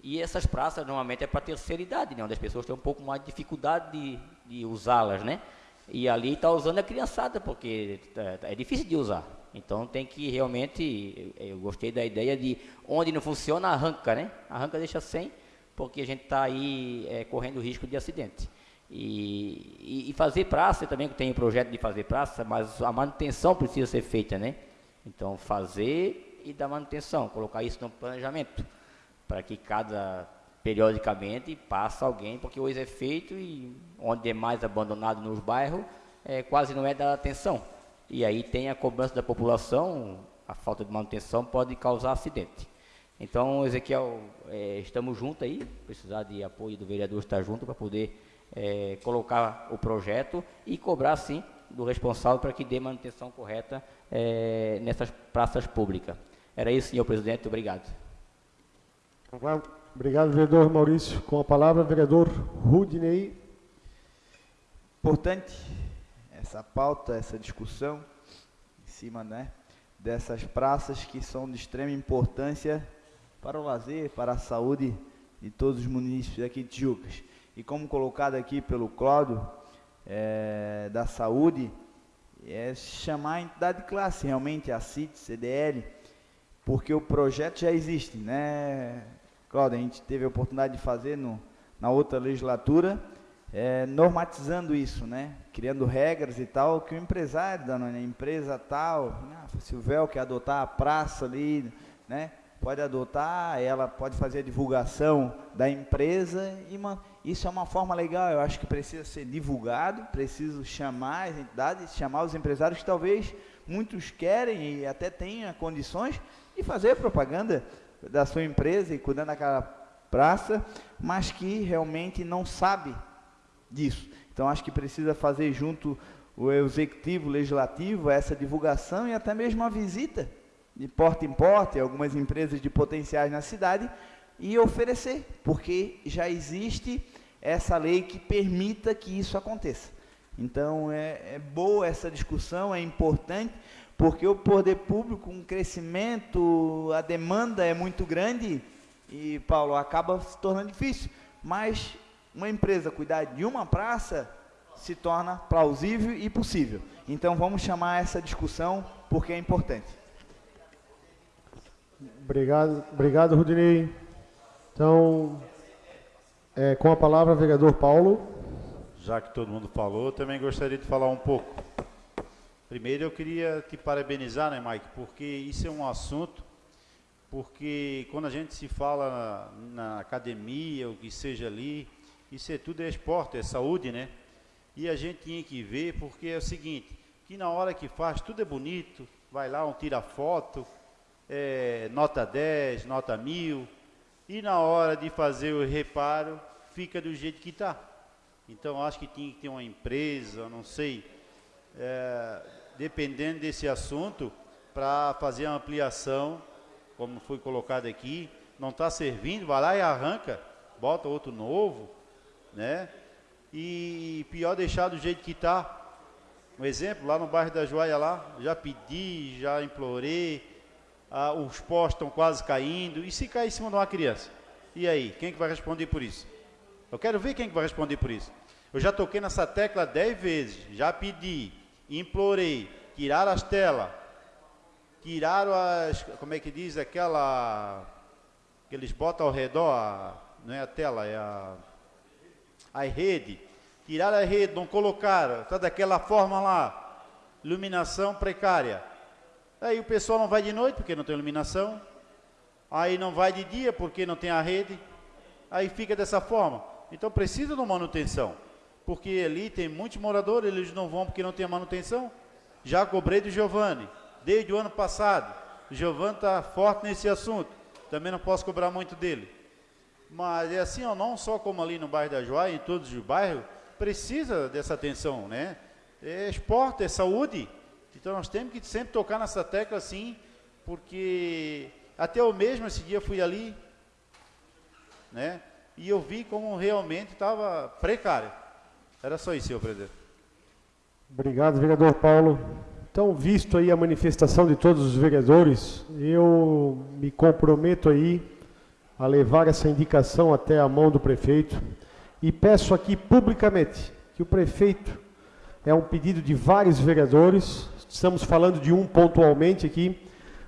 e essas praças normalmente é para terceira idade, né, onde as pessoas têm um pouco mais de dificuldade de, de usá-las, né, e ali está usando a criançada, porque é, é difícil de usar, então tem que realmente, eu gostei da ideia de onde não funciona, arranca, né, arranca deixa sem, porque a gente está aí é, correndo risco de acidente. E, e, e, fazer praça, também tem o projeto de fazer praça, mas a manutenção precisa ser feita, né? Então, fazer e dar manutenção, colocar isso no planejamento, para que cada, periodicamente, passa alguém, porque hoje é feito e onde é mais abandonado nos bairros, é, quase não é dada atenção. E aí tem a cobrança da população, a falta de manutenção pode causar acidente. Então, Ezequiel, é, estamos juntos aí, precisar de apoio do vereador estar junto para poder é, colocar o projeto e cobrar, sim, do responsável para que dê manutenção correta é, nessas praças públicas. Era isso, senhor presidente. Obrigado. Obrigado, vereador Maurício. Com a palavra, vereador Rudney. Importante essa pauta, essa discussão em cima né, dessas praças que são de extrema importância para o lazer, para a saúde de todos os municípios aqui de Tijucas. E como colocado aqui pelo Cláudio, é, da saúde, é chamar a entidade de classe, realmente a CIT, CDL, porque o projeto já existe, né, Cláudio? A gente teve a oportunidade de fazer no, na outra legislatura, é, normatizando isso, né? Criando regras e tal, que o empresário da empresa tal, ah, se o véu quer adotar a praça ali, né? pode adotar, ela pode fazer a divulgação da empresa e uma, isso é uma forma legal, eu acho que precisa ser divulgado, preciso chamar as entidades, chamar os empresários que talvez muitos querem e até tenham condições de fazer propaganda da sua empresa e cuidando daquela praça, mas que realmente não sabe disso. Então acho que precisa fazer junto o executivo, o legislativo, essa divulgação e até mesmo uma visita de porta em porta, algumas empresas de potenciais na cidade, e oferecer, porque já existe essa lei que permita que isso aconteça. Então é, é boa essa discussão, é importante, porque o poder público, um crescimento, a demanda é muito grande e, Paulo, acaba se tornando difícil. Mas uma empresa cuidar de uma praça se torna plausível e possível. Então vamos chamar essa discussão porque é importante. Obrigado, obrigado Rudinei. Então, é, com a palavra, vereador Paulo. Já que todo mundo falou, também gostaria de falar um pouco. Primeiro, eu queria te parabenizar, né, Mike, porque isso é um assunto, porque quando a gente se fala na, na academia, o que seja ali, isso é tudo é esporte, é saúde, né? E a gente tinha que ver, porque é o seguinte, que na hora que faz, tudo é bonito, vai lá, um tira foto, é, nota 10, nota 1000, e na hora de fazer o reparo, fica do jeito que está. Então, acho que tinha que ter uma empresa, não sei, é, dependendo desse assunto, para fazer a ampliação, como foi colocado aqui, não está servindo, vai lá e arranca, bota outro novo, né? E pior deixar do jeito que está. Um exemplo, lá no bairro da Joia lá, já pedi, já implorei, ah, os postos estão quase caindo, e se cair em cima de uma criança? E aí, quem que vai responder por isso? Eu quero ver quem que vai responder por isso. Eu já toquei nessa tecla dez vezes, já pedi, implorei, tirar as telas, tiraram as, como é que diz, aquela, que eles botam ao redor, a, não é a tela, é a, a rede, tiraram a rede, não colocaram, está daquela forma lá, iluminação precária. Aí o pessoal não vai de noite porque não tem iluminação, aí não vai de dia porque não tem a rede, aí fica dessa forma. Então precisa de manutenção, porque ali tem muitos moradores, eles não vão porque não tem manutenção. Já cobrei do Giovanni, desde o ano passado. O Giovanni está forte nesse assunto, também não posso cobrar muito dele. Mas é assim, ó, não só como ali no bairro da Joia, em todos os bairros, precisa dessa atenção, né? É esporte, é saúde. Então nós temos que sempre tocar nessa tecla assim, porque até eu mesmo esse dia fui ali, né? E eu vi como realmente estava precário. Era só isso, senhor presidente. Obrigado, vereador Paulo. Então, visto aí a manifestação de todos os vereadores, eu me comprometo aí a levar essa indicação até a mão do prefeito e peço aqui publicamente que o prefeito é um pedido de vários vereadores, estamos falando de um pontualmente aqui,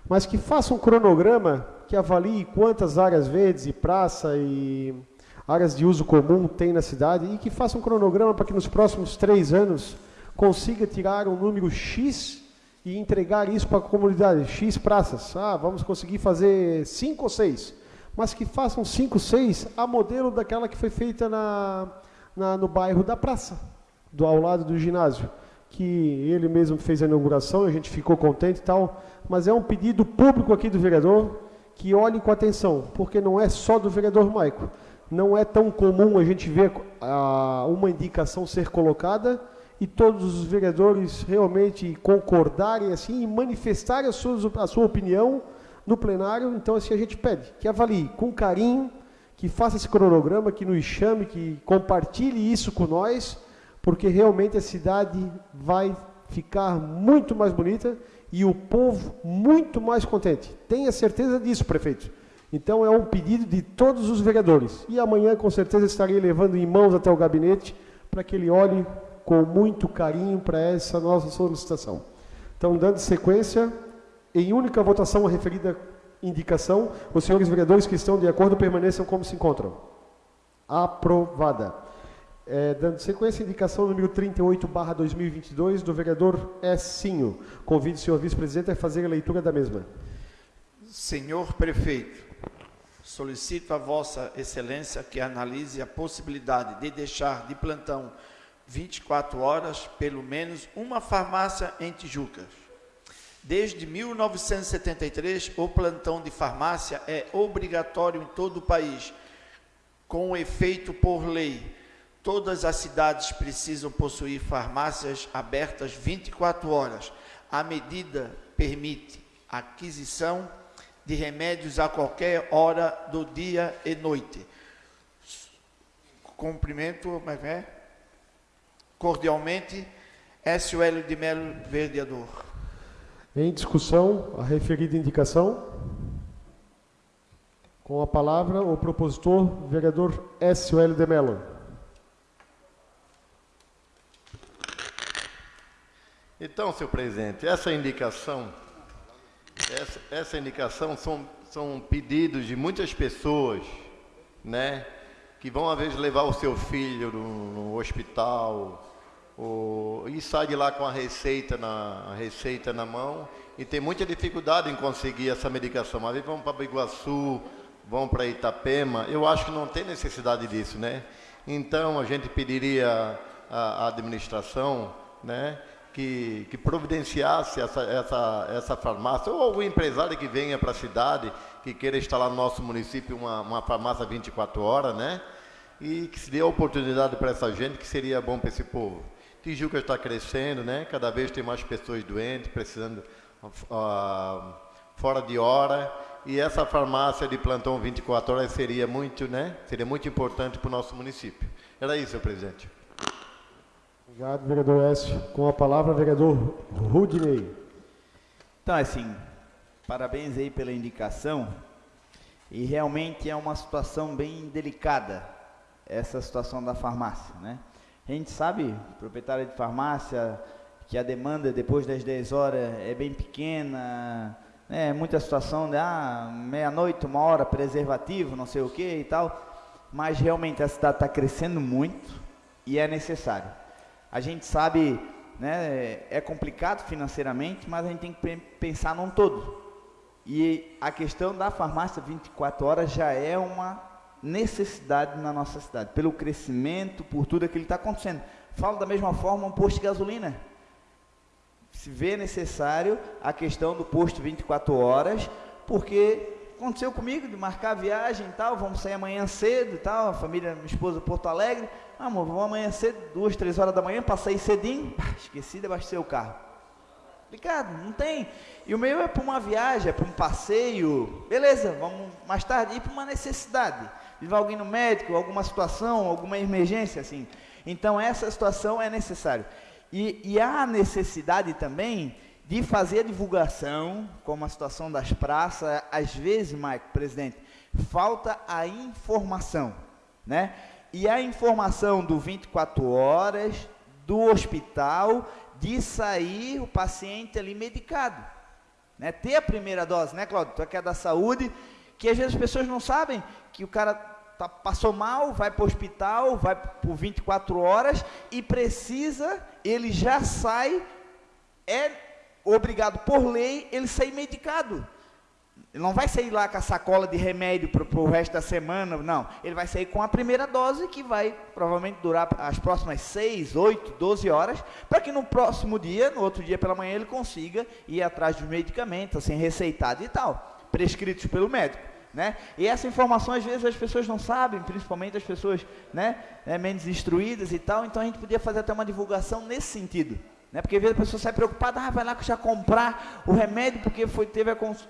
mas que faça um cronograma que avalie quantas áreas verdes e praça e áreas de uso comum tem na cidade e que faça um cronograma para que nos próximos três anos consiga tirar um número X e entregar isso para a comunidade, X praças. Ah, vamos conseguir fazer cinco ou seis mas que façam cinco, seis a modelo daquela que foi feita na, na, no bairro da praça, do, ao lado do ginásio, que ele mesmo fez a inauguração, a gente ficou contente e tal, mas é um pedido público aqui do vereador que olhe com atenção, porque não é só do vereador Maico. Não é tão comum a gente ver a, uma indicação ser colocada e todos os vereadores realmente concordarem assim e manifestarem a sua, a sua opinião no plenário, então assim a gente pede que avalie com carinho, que faça esse cronograma, que nos chame, que compartilhe isso com nós, porque realmente a cidade vai ficar muito mais bonita e o povo muito mais contente. Tenha certeza disso, prefeito. Então é um pedido de todos os vereadores. E amanhã com certeza estarei levando em mãos até o gabinete para que ele olhe com muito carinho para essa nossa solicitação. Então, dando sequência, em única votação a referida indicação, os senhores vereadores que estão de acordo permaneçam como se encontram. Aprovada. É, dando sequência, indicação número 38, barra 2022, do vereador Essinho. Convido o senhor vice-presidente a fazer a leitura da mesma. Senhor prefeito, solicito a vossa excelência que analise a possibilidade de deixar de plantão 24 horas, pelo menos uma farmácia em Tijucas Desde 1973, o plantão de farmácia é obrigatório em todo o país, com efeito por lei. Todas as cidades precisam possuir farmácias abertas 24 horas. A medida permite aquisição de remédios a qualquer hora do dia e noite. Cumprimento, como é, é? cordialmente, SUL de Melo, vereador. Em discussão, a referida indicação. Com a palavra, o propositor, vereador S.O.L. de Mello. Então, senhor presidente, essa indicação, essa, essa indicação são, são pedidos de muitas pessoas, né, que vão às vezes levar o seu filho no, no hospital, e sai de lá com a receita na, a receita na mão e tem muita dificuldade em conseguir essa medicação. Às vezes vão para Biguaçu, vão para Itapema, eu acho que não tem necessidade disso, né? Então a gente pediria à administração, né, que, que providenciasse essa, essa, essa farmácia, ou algum empresário que venha para a cidade, que queira instalar no nosso município uma, uma farmácia 24 horas, né? E que se dê a oportunidade para essa gente, que seria bom para esse povo. Tijuca está crescendo, né? Cada vez tem mais pessoas doentes, precisando uh, fora de hora. E essa farmácia de plantão 24 horas seria muito, né? Seria muito importante para o nosso município. Era isso, senhor presidente. Obrigado, vereador Écio. Com a palavra, vereador Rudney. Então, assim, parabéns aí pela indicação. E realmente é uma situação bem delicada, essa situação da farmácia, né? A gente sabe, proprietário de farmácia, que a demanda depois das 10 horas é bem pequena, né, muita situação de ah, meia-noite, uma hora, preservativo, não sei o que e tal. Mas realmente a cidade está crescendo muito e é necessário. A gente sabe, né, é complicado financeiramente, mas a gente tem que pensar num todo. E a questão da farmácia 24 horas já é uma necessidade na nossa cidade, pelo crescimento, por tudo aquilo que está acontecendo. Falo da mesma forma um posto de gasolina. Se vê necessário a questão do posto 24 horas, porque aconteceu comigo de marcar a viagem e tal, vamos sair amanhã cedo e tal, a família, minha esposa, Porto Alegre. Amor, vamos amanhã cedo, duas, três horas da manhã, para sair cedinho. esqueci de abastecer o carro. Complicado, não tem. E o meu é para uma viagem, é para um passeio. Beleza, vamos mais tarde ir para uma necessidade. Levar alguém no médico, alguma situação, alguma emergência, assim. Então, essa situação é necessária. E, e há necessidade também de fazer a divulgação, como a situação das praças, às vezes, Maico, presidente, falta a informação, né? E a informação do 24 horas, do hospital, de sair o paciente ali medicado, né? Ter a primeira dose, né, Cláudio? Tu é que é da saúde, que às vezes as pessoas não sabem que o cara tá, passou mal, vai para o hospital, vai por 24 horas e precisa, ele já sai, é obrigado por lei, ele sair medicado. Ele não vai sair lá com a sacola de remédio para o resto da semana, não. Ele vai sair com a primeira dose, que vai provavelmente durar as próximas 6, 8, 12 horas, para que no próximo dia, no outro dia pela manhã, ele consiga ir atrás dos medicamentos, assim, receitado e tal, prescritos pelo médico. Né? E essa informação às vezes as pessoas não sabem, principalmente as pessoas né, né, menos instruídas e tal, então a gente podia fazer até uma divulgação nesse sentido. Né? Porque às vezes a pessoa sai preocupada, ah, vai lá já comprar o remédio porque foi, teve a cons...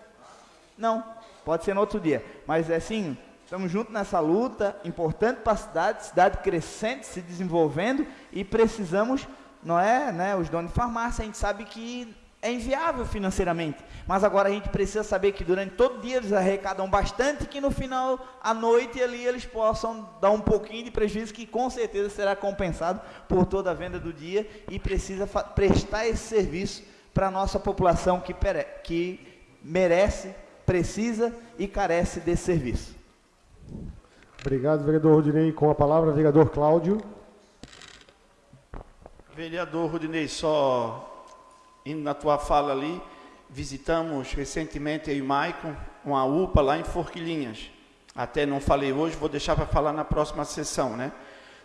Não, pode ser no outro dia. Mas é assim, estamos juntos nessa luta, importante para a cidade, cidade crescente, se desenvolvendo, e precisamos, não é, né, os donos de farmácia, a gente sabe que é inviável financeiramente. Mas agora a gente precisa saber que durante todo dia eles arrecadam bastante que no final à noite ali eles possam dar um pouquinho de prejuízo que com certeza será compensado por toda a venda do dia e precisa prestar esse serviço para a nossa população que, que merece, precisa e carece desse serviço. Obrigado, vereador Rudinei. Com a palavra, vereador Cláudio. Vereador Rudinei, só indo na tua fala ali, visitamos recentemente eu e Maicon uma UPA lá em Forquilinhas. Até não falei hoje, vou deixar para falar na próxima sessão, né?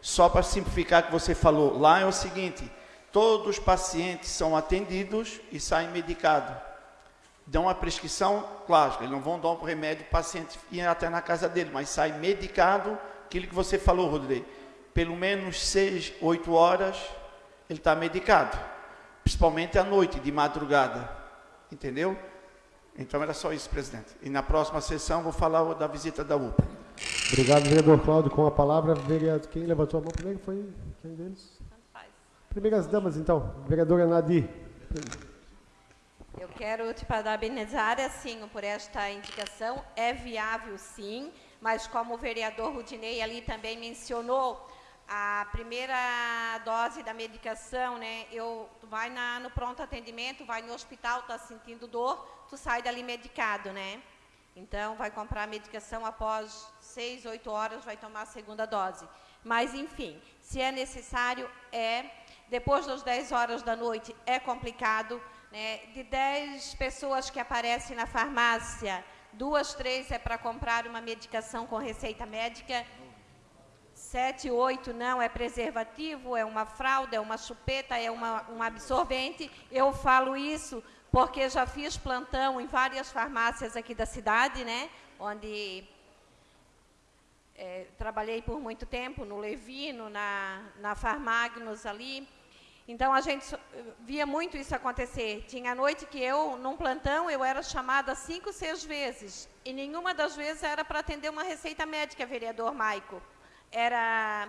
Só para simplificar que você falou, lá é o seguinte, todos os pacientes são atendidos e saem medicados. Dão a prescrição, claro, eles não vão dar um remédio para o paciente ir até na casa dele, mas sai medicado, aquilo que você falou, Rodrigo. Pelo menos seis, oito horas, ele está medicado principalmente à noite, de madrugada. Entendeu? Então era só isso, presidente. E na próxima sessão vou falar da visita da UPA. Obrigado, vereador Cláudio. Com a palavra, vereador, quem levantou a mão primeiro foi quem deles? Primeiras damas, então. Vereadora Nadir. Eu quero te parabenizar, assim, por esta indicação. É viável, sim, mas como o vereador Rudinei ali também mencionou, a primeira dose da medicação, né? Eu, tu vai na, no pronto atendimento, vai no hospital, tá sentindo dor, tu sai dali medicado, né? Então, vai comprar a medicação após seis, oito horas, vai tomar a segunda dose. Mas, enfim, se é necessário, é. Depois das 10 horas da noite, é complicado. Né? De 10 pessoas que aparecem na farmácia, duas, três é para comprar uma medicação com receita médica 7, 8 não, é preservativo, é uma fralda, é uma chupeta, é uma, um absorvente. Eu falo isso porque já fiz plantão em várias farmácias aqui da cidade, né? Onde é, trabalhei por muito tempo, no Levino, na, na Farmagnos ali. Então, a gente via muito isso acontecer. Tinha noite que eu, num plantão, eu era chamada cinco, seis vezes. E nenhuma das vezes era para atender uma receita médica, vereador Maico era,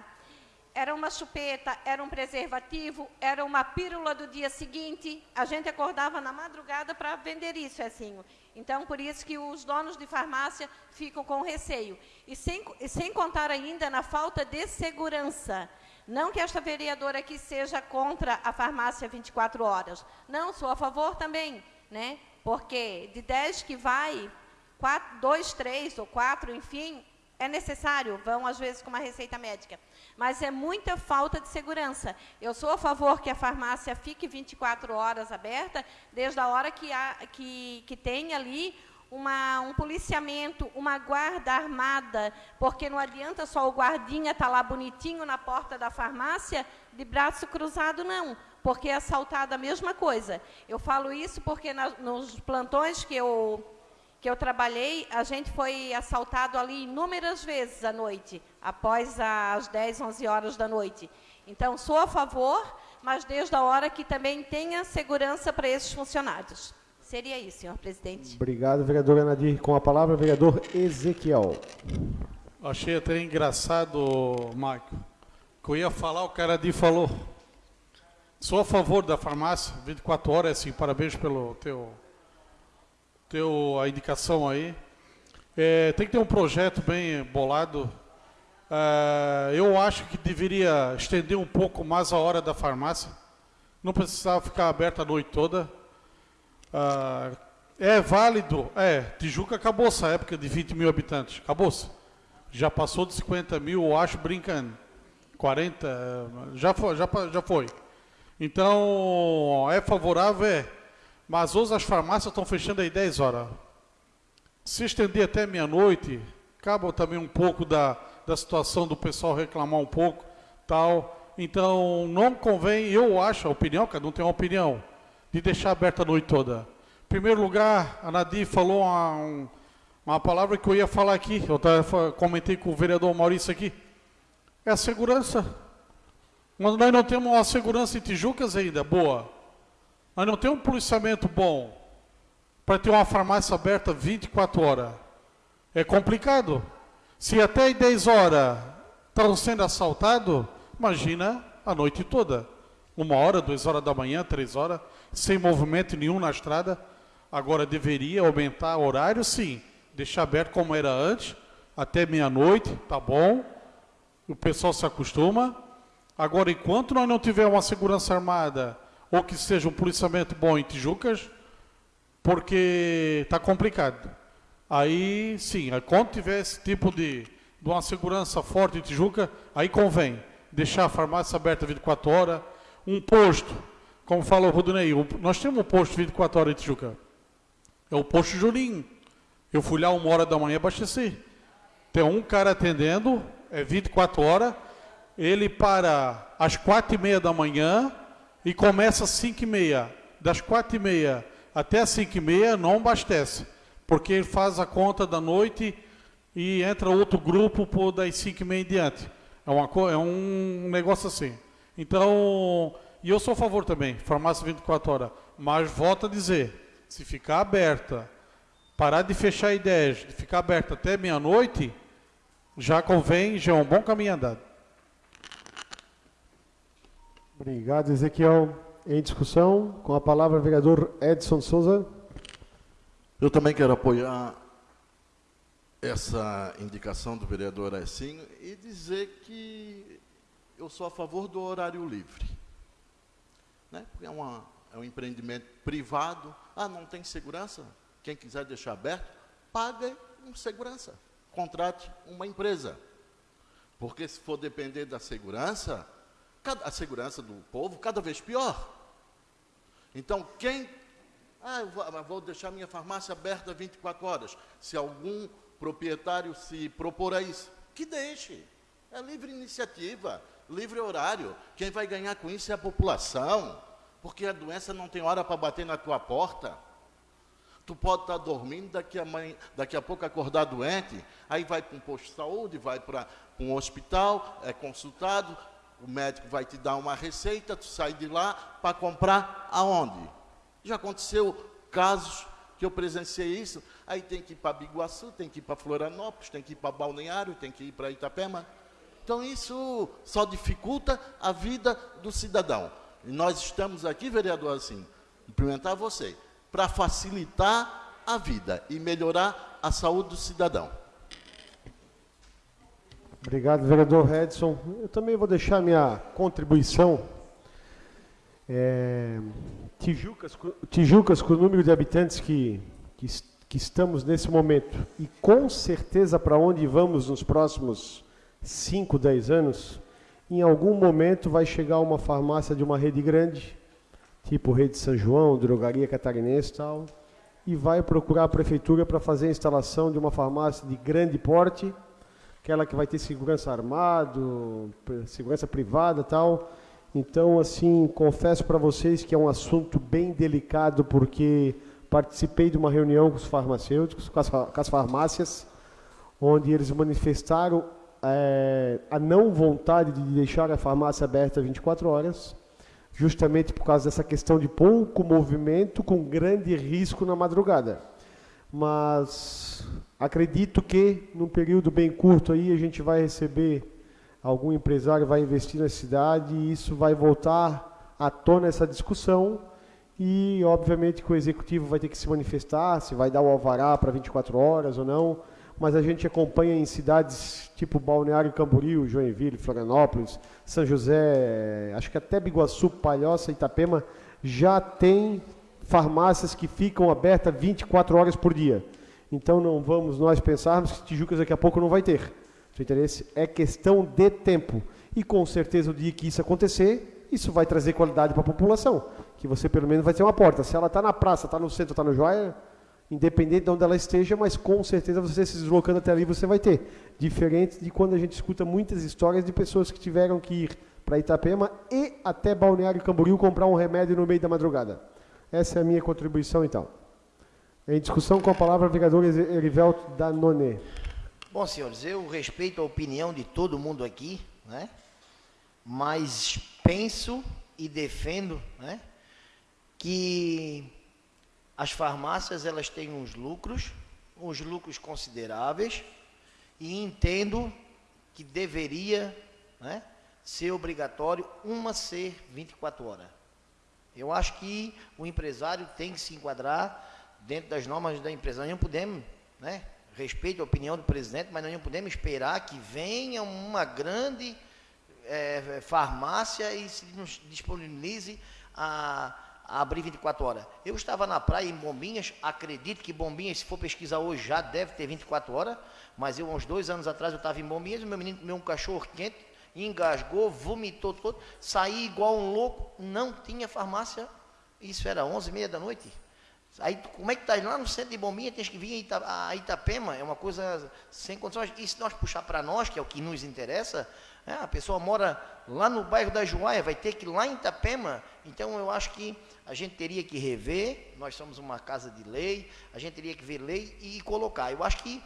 era uma chupeta, era um preservativo, era uma pílula do dia seguinte. A gente acordava na madrugada para vender isso, assim. Então, por isso que os donos de farmácia ficam com receio. E sem, sem contar ainda na falta de segurança. Não que esta vereadora aqui seja contra a farmácia 24 horas. Não, sou a favor também, né? Porque de 10 que vai, quatro, dois, três ou quatro, enfim, é necessário, vão às vezes com uma receita médica. Mas é muita falta de segurança. Eu sou a favor que a farmácia fique 24 horas aberta, desde a hora que, há, que, que tem ali uma, um policiamento, uma guarda armada, porque não adianta só o guardinha estar tá lá bonitinho na porta da farmácia, de braço cruzado, não, porque é assaltado a mesma coisa. Eu falo isso porque na, nos plantões que eu que eu trabalhei, a gente foi assaltado ali inúmeras vezes à noite, após as 10, 11 horas da noite. Então, sou a favor, mas desde a hora que também tenha segurança para esses funcionários. Seria isso, senhor presidente. Obrigado, vereador Anadir. Com a palavra, vereador Ezequiel. Achei até engraçado, Marco, que eu ia falar, o cara ali falou. Sou a favor da farmácia, 24 horas, assim, parabéns pelo teu teu, a indicação aí. É, tem que ter um projeto bem bolado. É, eu acho que deveria estender um pouco mais a hora da farmácia. Não precisava ficar aberta a noite toda. É, é válido. É, Tijuca acabou essa época de 20 mil habitantes. Acabou-se. Já passou de 50 mil, eu acho, brincando. 40, já foi. Já, já foi. Então, é favorável, é. Mas hoje as farmácias estão fechando aí 10 horas. Se estender até meia-noite, acaba também um pouco da, da situação do pessoal reclamar um pouco, tal. Então, não convém, eu acho, a opinião, cada um tem uma opinião, de deixar aberta a noite toda. Em primeiro lugar, a Nadir falou uma, um, uma palavra que eu ia falar aqui, eu comentei com o vereador Maurício aqui, é a segurança. Mas nós não temos uma segurança em Tijucas ainda, boa. Nós não temos um policiamento bom para ter uma farmácia aberta 24 horas. É complicado. Se até 10 horas estão sendo assaltados, imagina a noite toda. Uma hora, duas horas da manhã, três horas, sem movimento nenhum na estrada. Agora deveria aumentar o horário, sim. Deixar aberto como era antes, até meia-noite, tá bom. O pessoal se acostuma. Agora, enquanto nós não tivermos uma segurança armada ou que seja um policiamento bom em Tijucas, porque está complicado. Aí, sim, quando tiver esse tipo de, de uma segurança forte em Tijuca, aí convém deixar a farmácia aberta 24 horas, um posto, como fala o Rudinei, nós temos um posto 24 horas em Tijuca, é o posto Juninho. Eu fui lá uma hora da manhã abasteci. Tem um cara atendendo, é 24 horas, ele para às quatro e meia da manhã, e começa às 5 e meia. Das 4 e meia até às 5 e meia não abastece, porque ele faz a conta da noite e entra outro grupo por das 5 e meia em diante. É, uma, é um negócio assim. Então, e eu sou a favor também, farmácia 24 horas, mas volto a dizer, se ficar aberta, parar de fechar ideias, de ficar aberta até meia-noite, já convém, já é um bom caminho andado. Obrigado, Ezequiel. Em discussão, com a palavra o vereador Edson Souza. Eu também quero apoiar essa indicação do vereador Aessinho e dizer que eu sou a favor do horário livre. Né? É, uma, é um empreendimento privado. Ah, não tem segurança? Quem quiser deixar aberto, pague com segurança. Contrate uma empresa. Porque se for depender da segurança, a segurança do povo cada vez pior. Então, quem. Ah, vou, vou deixar minha farmácia aberta 24 horas. Se algum proprietário se propor a isso, que deixe. É livre iniciativa, livre horário. Quem vai ganhar com isso é a população. Porque a doença não tem hora para bater na tua porta. Tu pode estar dormindo, daqui a, mãe, daqui a pouco acordar doente, aí vai para um posto de saúde, vai para um hospital, é consultado, o médico vai te dar uma receita, tu sai de lá para comprar aonde? Já aconteceu casos que eu presenciei isso, aí tem que ir para Biguaçu, tem que ir para Florianópolis, tem que ir para Balneário, tem que ir para Itapema. Então isso só dificulta a vida do cidadão. E nós estamos aqui, vereador, assim, cumprimentar você, para facilitar a vida e melhorar a saúde do cidadão. Obrigado, vereador Edson. Eu também vou deixar minha contribuição. É, Tijucas, Tijucas, com o número de habitantes que, que, que estamos nesse momento, e com certeza para onde vamos nos próximos 5, 10 anos, em algum momento vai chegar uma farmácia de uma rede grande, tipo Rede São João, Drogaria Catarinense e tal, e vai procurar a prefeitura para fazer a instalação de uma farmácia de grande porte, aquela que vai ter segurança armado, segurança privada tal. Então, assim, confesso para vocês que é um assunto bem delicado, porque participei de uma reunião com os farmacêuticos, com as, com as farmácias, onde eles manifestaram eh, a não vontade de deixar a farmácia aberta 24 horas, justamente por causa dessa questão de pouco movimento com grande risco na madrugada. Mas acredito que num período bem curto aí a gente vai receber algum empresário vai investir na cidade e isso vai voltar à tona essa discussão e obviamente que o executivo vai ter que se manifestar, se vai dar o alvará para 24 horas ou não, mas a gente acompanha em cidades tipo Balneário Camboriú, Joinville, Florianópolis, São José, acho que até Biguaçu, Palhoça, Itapema, já tem farmácias que ficam abertas 24 horas por dia. Então não vamos nós pensarmos que Tijucas daqui a pouco não vai ter. Seu interesse é questão de tempo. E com certeza o dia que isso acontecer, isso vai trazer qualidade para a população. Que você pelo menos vai ter uma porta. Se ela está na praça, está no centro, está no joia, independente de onde ela esteja, mas com certeza você se deslocando até ali você vai ter. Diferente de quando a gente escuta muitas histórias de pessoas que tiveram que ir para Itapema e até Balneário Camboriú comprar um remédio no meio da madrugada. Essa é a minha contribuição então. Em discussão com a palavra, o vereador Erivelto Danone. Bom, senhores, eu respeito a opinião de todo mundo aqui, né? Mas penso e defendo, né? Que as farmácias elas têm uns lucros, uns lucros consideráveis, e entendo que deveria, né? Ser obrigatório uma ser 24 horas. Eu acho que o empresário tem que se enquadrar dentro das normas da empresa. Nós não podemos, né? Respeito a opinião do presidente, mas nós não podemos esperar que venha uma grande eh, farmácia e se disponibilize a abrir 24 horas. Eu estava na praia em Bombinhas, acredito que Bombinhas, se for pesquisar hoje, já deve ter 24 horas, mas eu, uns dois anos atrás, eu estava em Bombinhas, meu menino comeu um cachorro quente, engasgou, vomitou todo, saí igual um louco, não tinha farmácia, isso era 11 e meia da noite. Aí, como é que tá lá no centro de Bombinha, tens que vir a, Ita, a Itapema, é uma coisa sem condições. E se nós puxar para nós, que é o que nos interessa, é, a pessoa mora lá no bairro da Joaia, vai ter que ir lá em Itapema. Então, eu acho que a gente teria que rever, nós somos uma casa de lei, a gente teria que ver lei e colocar. Eu acho que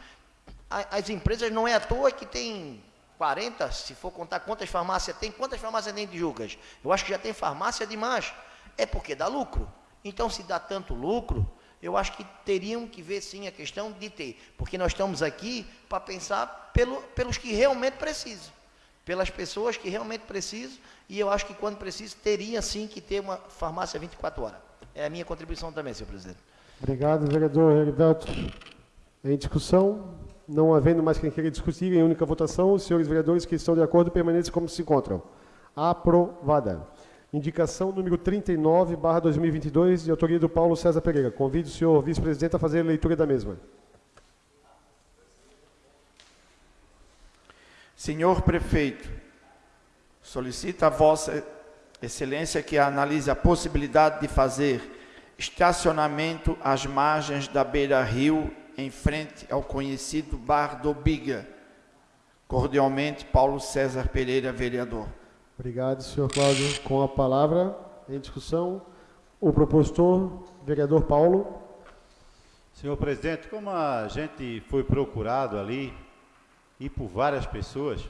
a- as empresas não é à toa que tem 40, se for contar quantas farmácias tem, quantas farmácias tem de Jucas? Eu acho que já tem farmácia demais. É porque dá lucro. Então, se dá tanto lucro, eu acho que teriam que ver sim a questão de ter. Porque nós estamos aqui para pensar pelo, pelos que realmente precisam. Pelas pessoas que realmente precisam. E eu acho que quando precisa, teria sim que ter uma farmácia 24 horas. É a minha contribuição também, senhor presidente. Obrigado, vereador Heriberto. Em discussão, não havendo mais quem queira discutir, em única votação, os senhores vereadores que estão de acordo permaneçam como se encontram. Aprovada. Indicação número 39, barra 2022, de autoria do Paulo César Pereira. Convido o senhor vice-presidente a fazer a leitura da mesma. Senhor prefeito, solicita a Vossa Excelência que analise a possibilidade de fazer estacionamento às margens da beira-rio, em frente ao conhecido Bar do Biga. Cordialmente, Paulo César Pereira, vereador. Obrigado, senhor Cláudio. Com a palavra, em discussão, o propositor, vereador Paulo. Senhor presidente, como a gente foi procurado ali e por várias pessoas,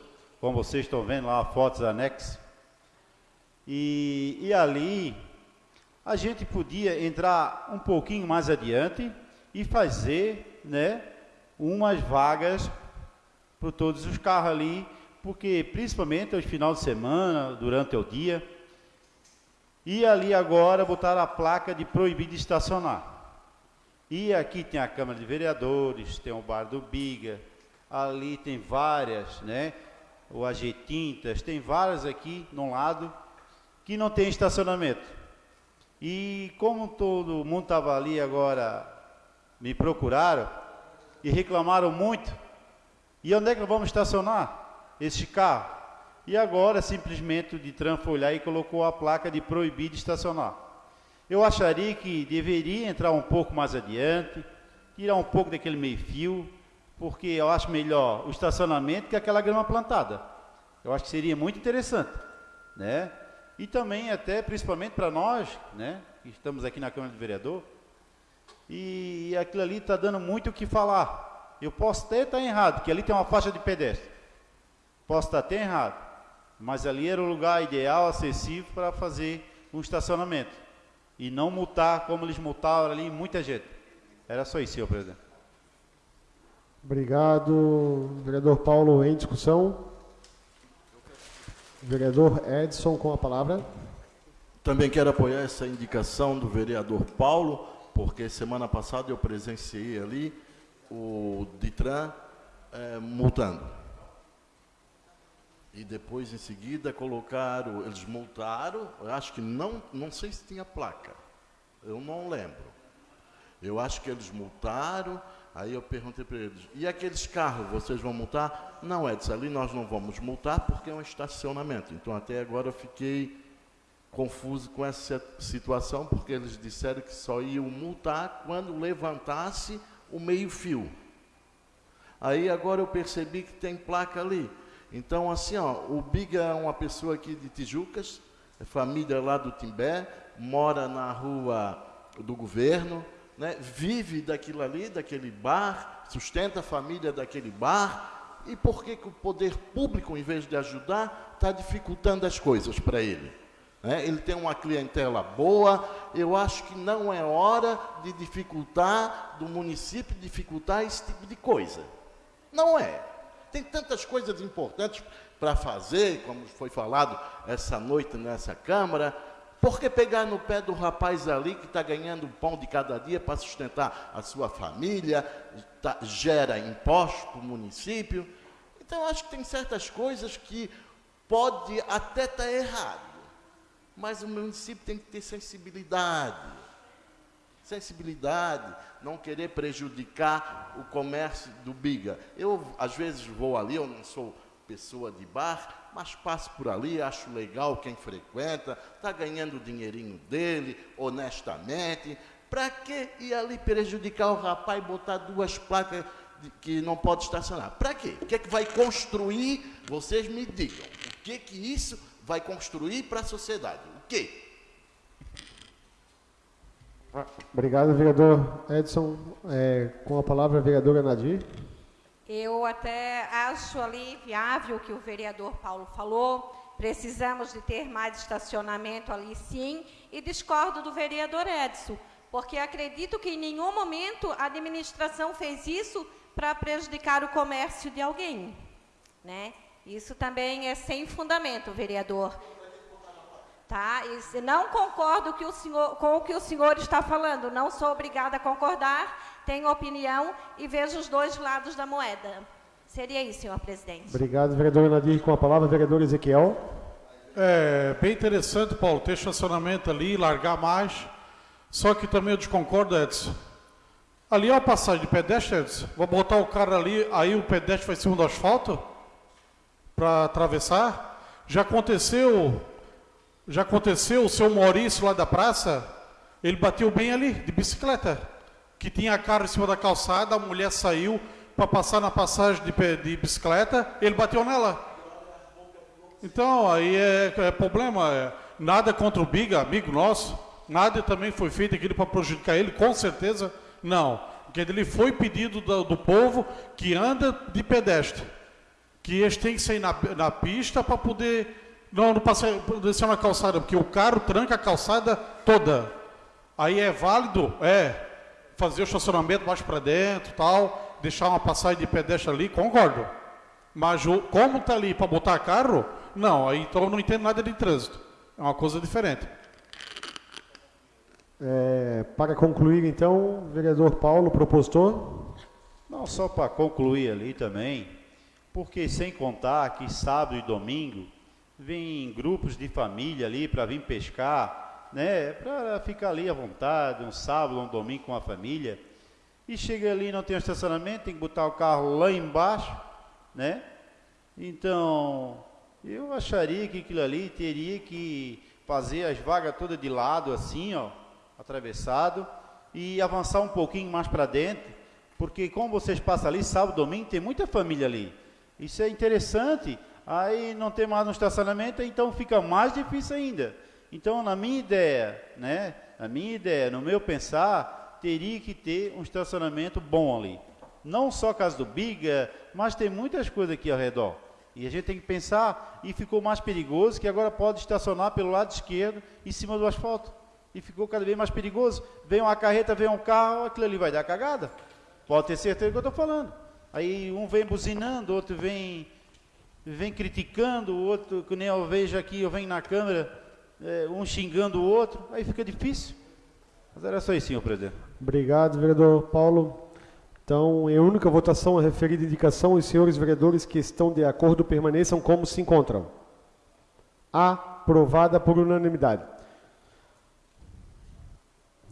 como vocês estão vendo lá, fotos anexas, e, e ali a gente podia entrar um pouquinho mais adiante e fazer, né, umas vagas para todos os carros ali, porque principalmente aos final de semana, durante o dia, e ali agora botar a placa de proibido estacionar. E aqui tem a Câmara de Vereadores, tem o Bar do Biga, ali tem várias, né? O AG Tintas, tem várias aqui no lado que não tem estacionamento. E como todo mundo estava ali agora, me procuraram e reclamaram muito. E onde é que vamos estacionar esse carro? E agora simplesmente o Ditran foi lá e colocou a placa de proibir de estacionar. Eu acharia que deveria entrar um pouco mais adiante, tirar um pouco daquele meio fio, porque eu acho melhor o estacionamento que aquela grama plantada. Eu acho que seria muito interessante, né? E também até principalmente para nós, né, que estamos aqui na Câmara de Vereador, e aquilo ali está dando muito o que falar. Eu posso até estar errado, que ali tem uma faixa de pedestre. Posso estar até errado, mas ali era o lugar ideal, acessível para fazer um estacionamento e não multar como eles multaram ali muita gente. Era só isso, senhor presidente. Obrigado, vereador Paulo. Em discussão. Vereador Edson com a palavra. Também quero apoiar essa indicação do vereador Paulo, porque semana passada eu presenciei ali o Ditran é, multando. E depois, em seguida, colocaram, eles multaram, acho que não, não sei se tinha placa, eu não lembro. Eu acho que eles multaram, aí eu perguntei para eles, e aqueles carros, vocês vão multar? Não, Edson, ali nós não vamos multar porque é um estacionamento. Então, até agora eu fiquei confuso com essa situação, porque eles disseram que só iam multar quando levantasse o meio-fio. Aí agora eu percebi que tem placa ali. Então, assim, ó, o Biga é uma pessoa aqui de Tijucas, é família lá do Timbé, mora na rua do governo, né, vive daquilo ali, daquele bar, sustenta a família daquele bar. E por que, que o poder público, em vez de ajudar, está dificultando as coisas para ele? Né? Ele tem uma clientela boa, eu acho que não é hora de dificultar, do município dificultar esse tipo de coisa. Não é. Tem tantas coisas importantes para fazer, como foi falado essa noite nessa Câmara. Por que pegar no pé do rapaz ali que está ganhando o pão de cada dia para sustentar a sua família, tá, gera imposto para o município? Então, acho que tem certas coisas que pode até estar tá errado, mas o município tem que ter sensibilidade sensibilidade, não querer prejudicar o comércio do Biga. Eu, às vezes, vou ali, eu não sou pessoa de bar, mas passo por ali, acho legal quem frequenta, está ganhando o dinheirinho dele, honestamente. Para que ir ali prejudicar o rapaz e botar duas placas de, que não pode estacionar? Para quê? O que é que vai construir? Vocês me digam. O que que isso vai construir para a sociedade? O quê? Obrigado, vereador Edson. É, com a palavra, vereadora Nadir. Eu até acho ali viável o que o vereador Paulo falou. Precisamos de ter mais estacionamento ali, sim. E discordo do vereador Edson, porque acredito que em nenhum momento a administração fez isso para prejudicar o comércio de alguém. Né? Isso também é sem fundamento, vereador. Tá? E não concordo que o senhor, com o que o senhor está falando, não sou obrigada a concordar, tenho opinião e vejo os dois lados da moeda. Seria isso, senhor presidente. Obrigado, vereador Nadir. Com a palavra, vereador Ezequiel. É bem interessante, Paulo, ter estacionamento ali, largar mais. Só que também eu desconcordo, Edson. Ali é uma passagem de pedestre, Edson. Vou botar o carro ali, aí o pedestre vai em cima do asfalto para atravessar. Já aconteceu já aconteceu, o seu Maurício lá da praça, ele bateu bem ali, de bicicleta, que tinha carro em cima da calçada, a mulher saiu para passar na passagem de, de, bicicleta, ele bateu nela. Então, aí é, é problema, é, nada contra o Biga, amigo nosso, nada também foi feito aquilo para prejudicar ele, com certeza, não. Porque ele foi pedido do, do povo que anda de pedestre, que eles têm que sair na, na pista para poder não, não passei, descer na calçada, porque o carro tranca a calçada toda. Aí é válido, é, fazer o estacionamento mais para dentro, tal, deixar uma passagem de pedestre ali, concordo. Mas o, como está ali para botar carro, não, aí então eu não entendo nada de trânsito. É uma coisa diferente. É, para concluir, então, vereador Paulo, propostor. Não, só para concluir ali também, porque sem contar que sábado e domingo vem grupos de família ali para vir pescar né? Para ficar ali à vontade, um sábado, um domingo com a família. E chega ali, não tem um estacionamento, tem que botar o carro lá embaixo, né? Então, eu acharia que aquilo ali teria que fazer as vagas todas de lado, assim, ó, atravessado, e avançar um pouquinho mais para dentro, porque como vocês passam ali, sábado, domingo, tem muita família ali. Isso é interessante, aí não tem mais um estacionamento, então fica mais difícil ainda. Então, na minha ideia, né, na minha ideia, no meu pensar, teria que ter um estacionamento bom ali. Não só casa do Biga, mas tem muitas coisas aqui ao redor. E a gente tem que pensar, e ficou mais perigoso, que agora pode estacionar pelo lado esquerdo, em cima do asfalto. E ficou cada vez mais perigoso. Vem uma carreta, vem um carro, aquilo ali vai dar cagada. Pode ter certeza do que eu estou falando. Aí um vem buzinando, outro vem, vem criticando, o outro, que nem eu vejo aqui, eu venho na câmera, é, um xingando o outro, aí fica difícil. Mas era só isso, senhor presidente. Obrigado, vereador Paulo. Então, em única votação, a referida indicação, os senhores vereadores que estão de acordo permaneçam como se encontram. Aprovada por unanimidade.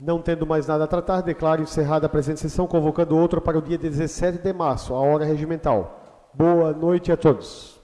Não tendo mais nada a tratar, declaro encerrada a presente sessão, convocando outra para o dia 17 de março, a hora regimental. Boa noite a todos.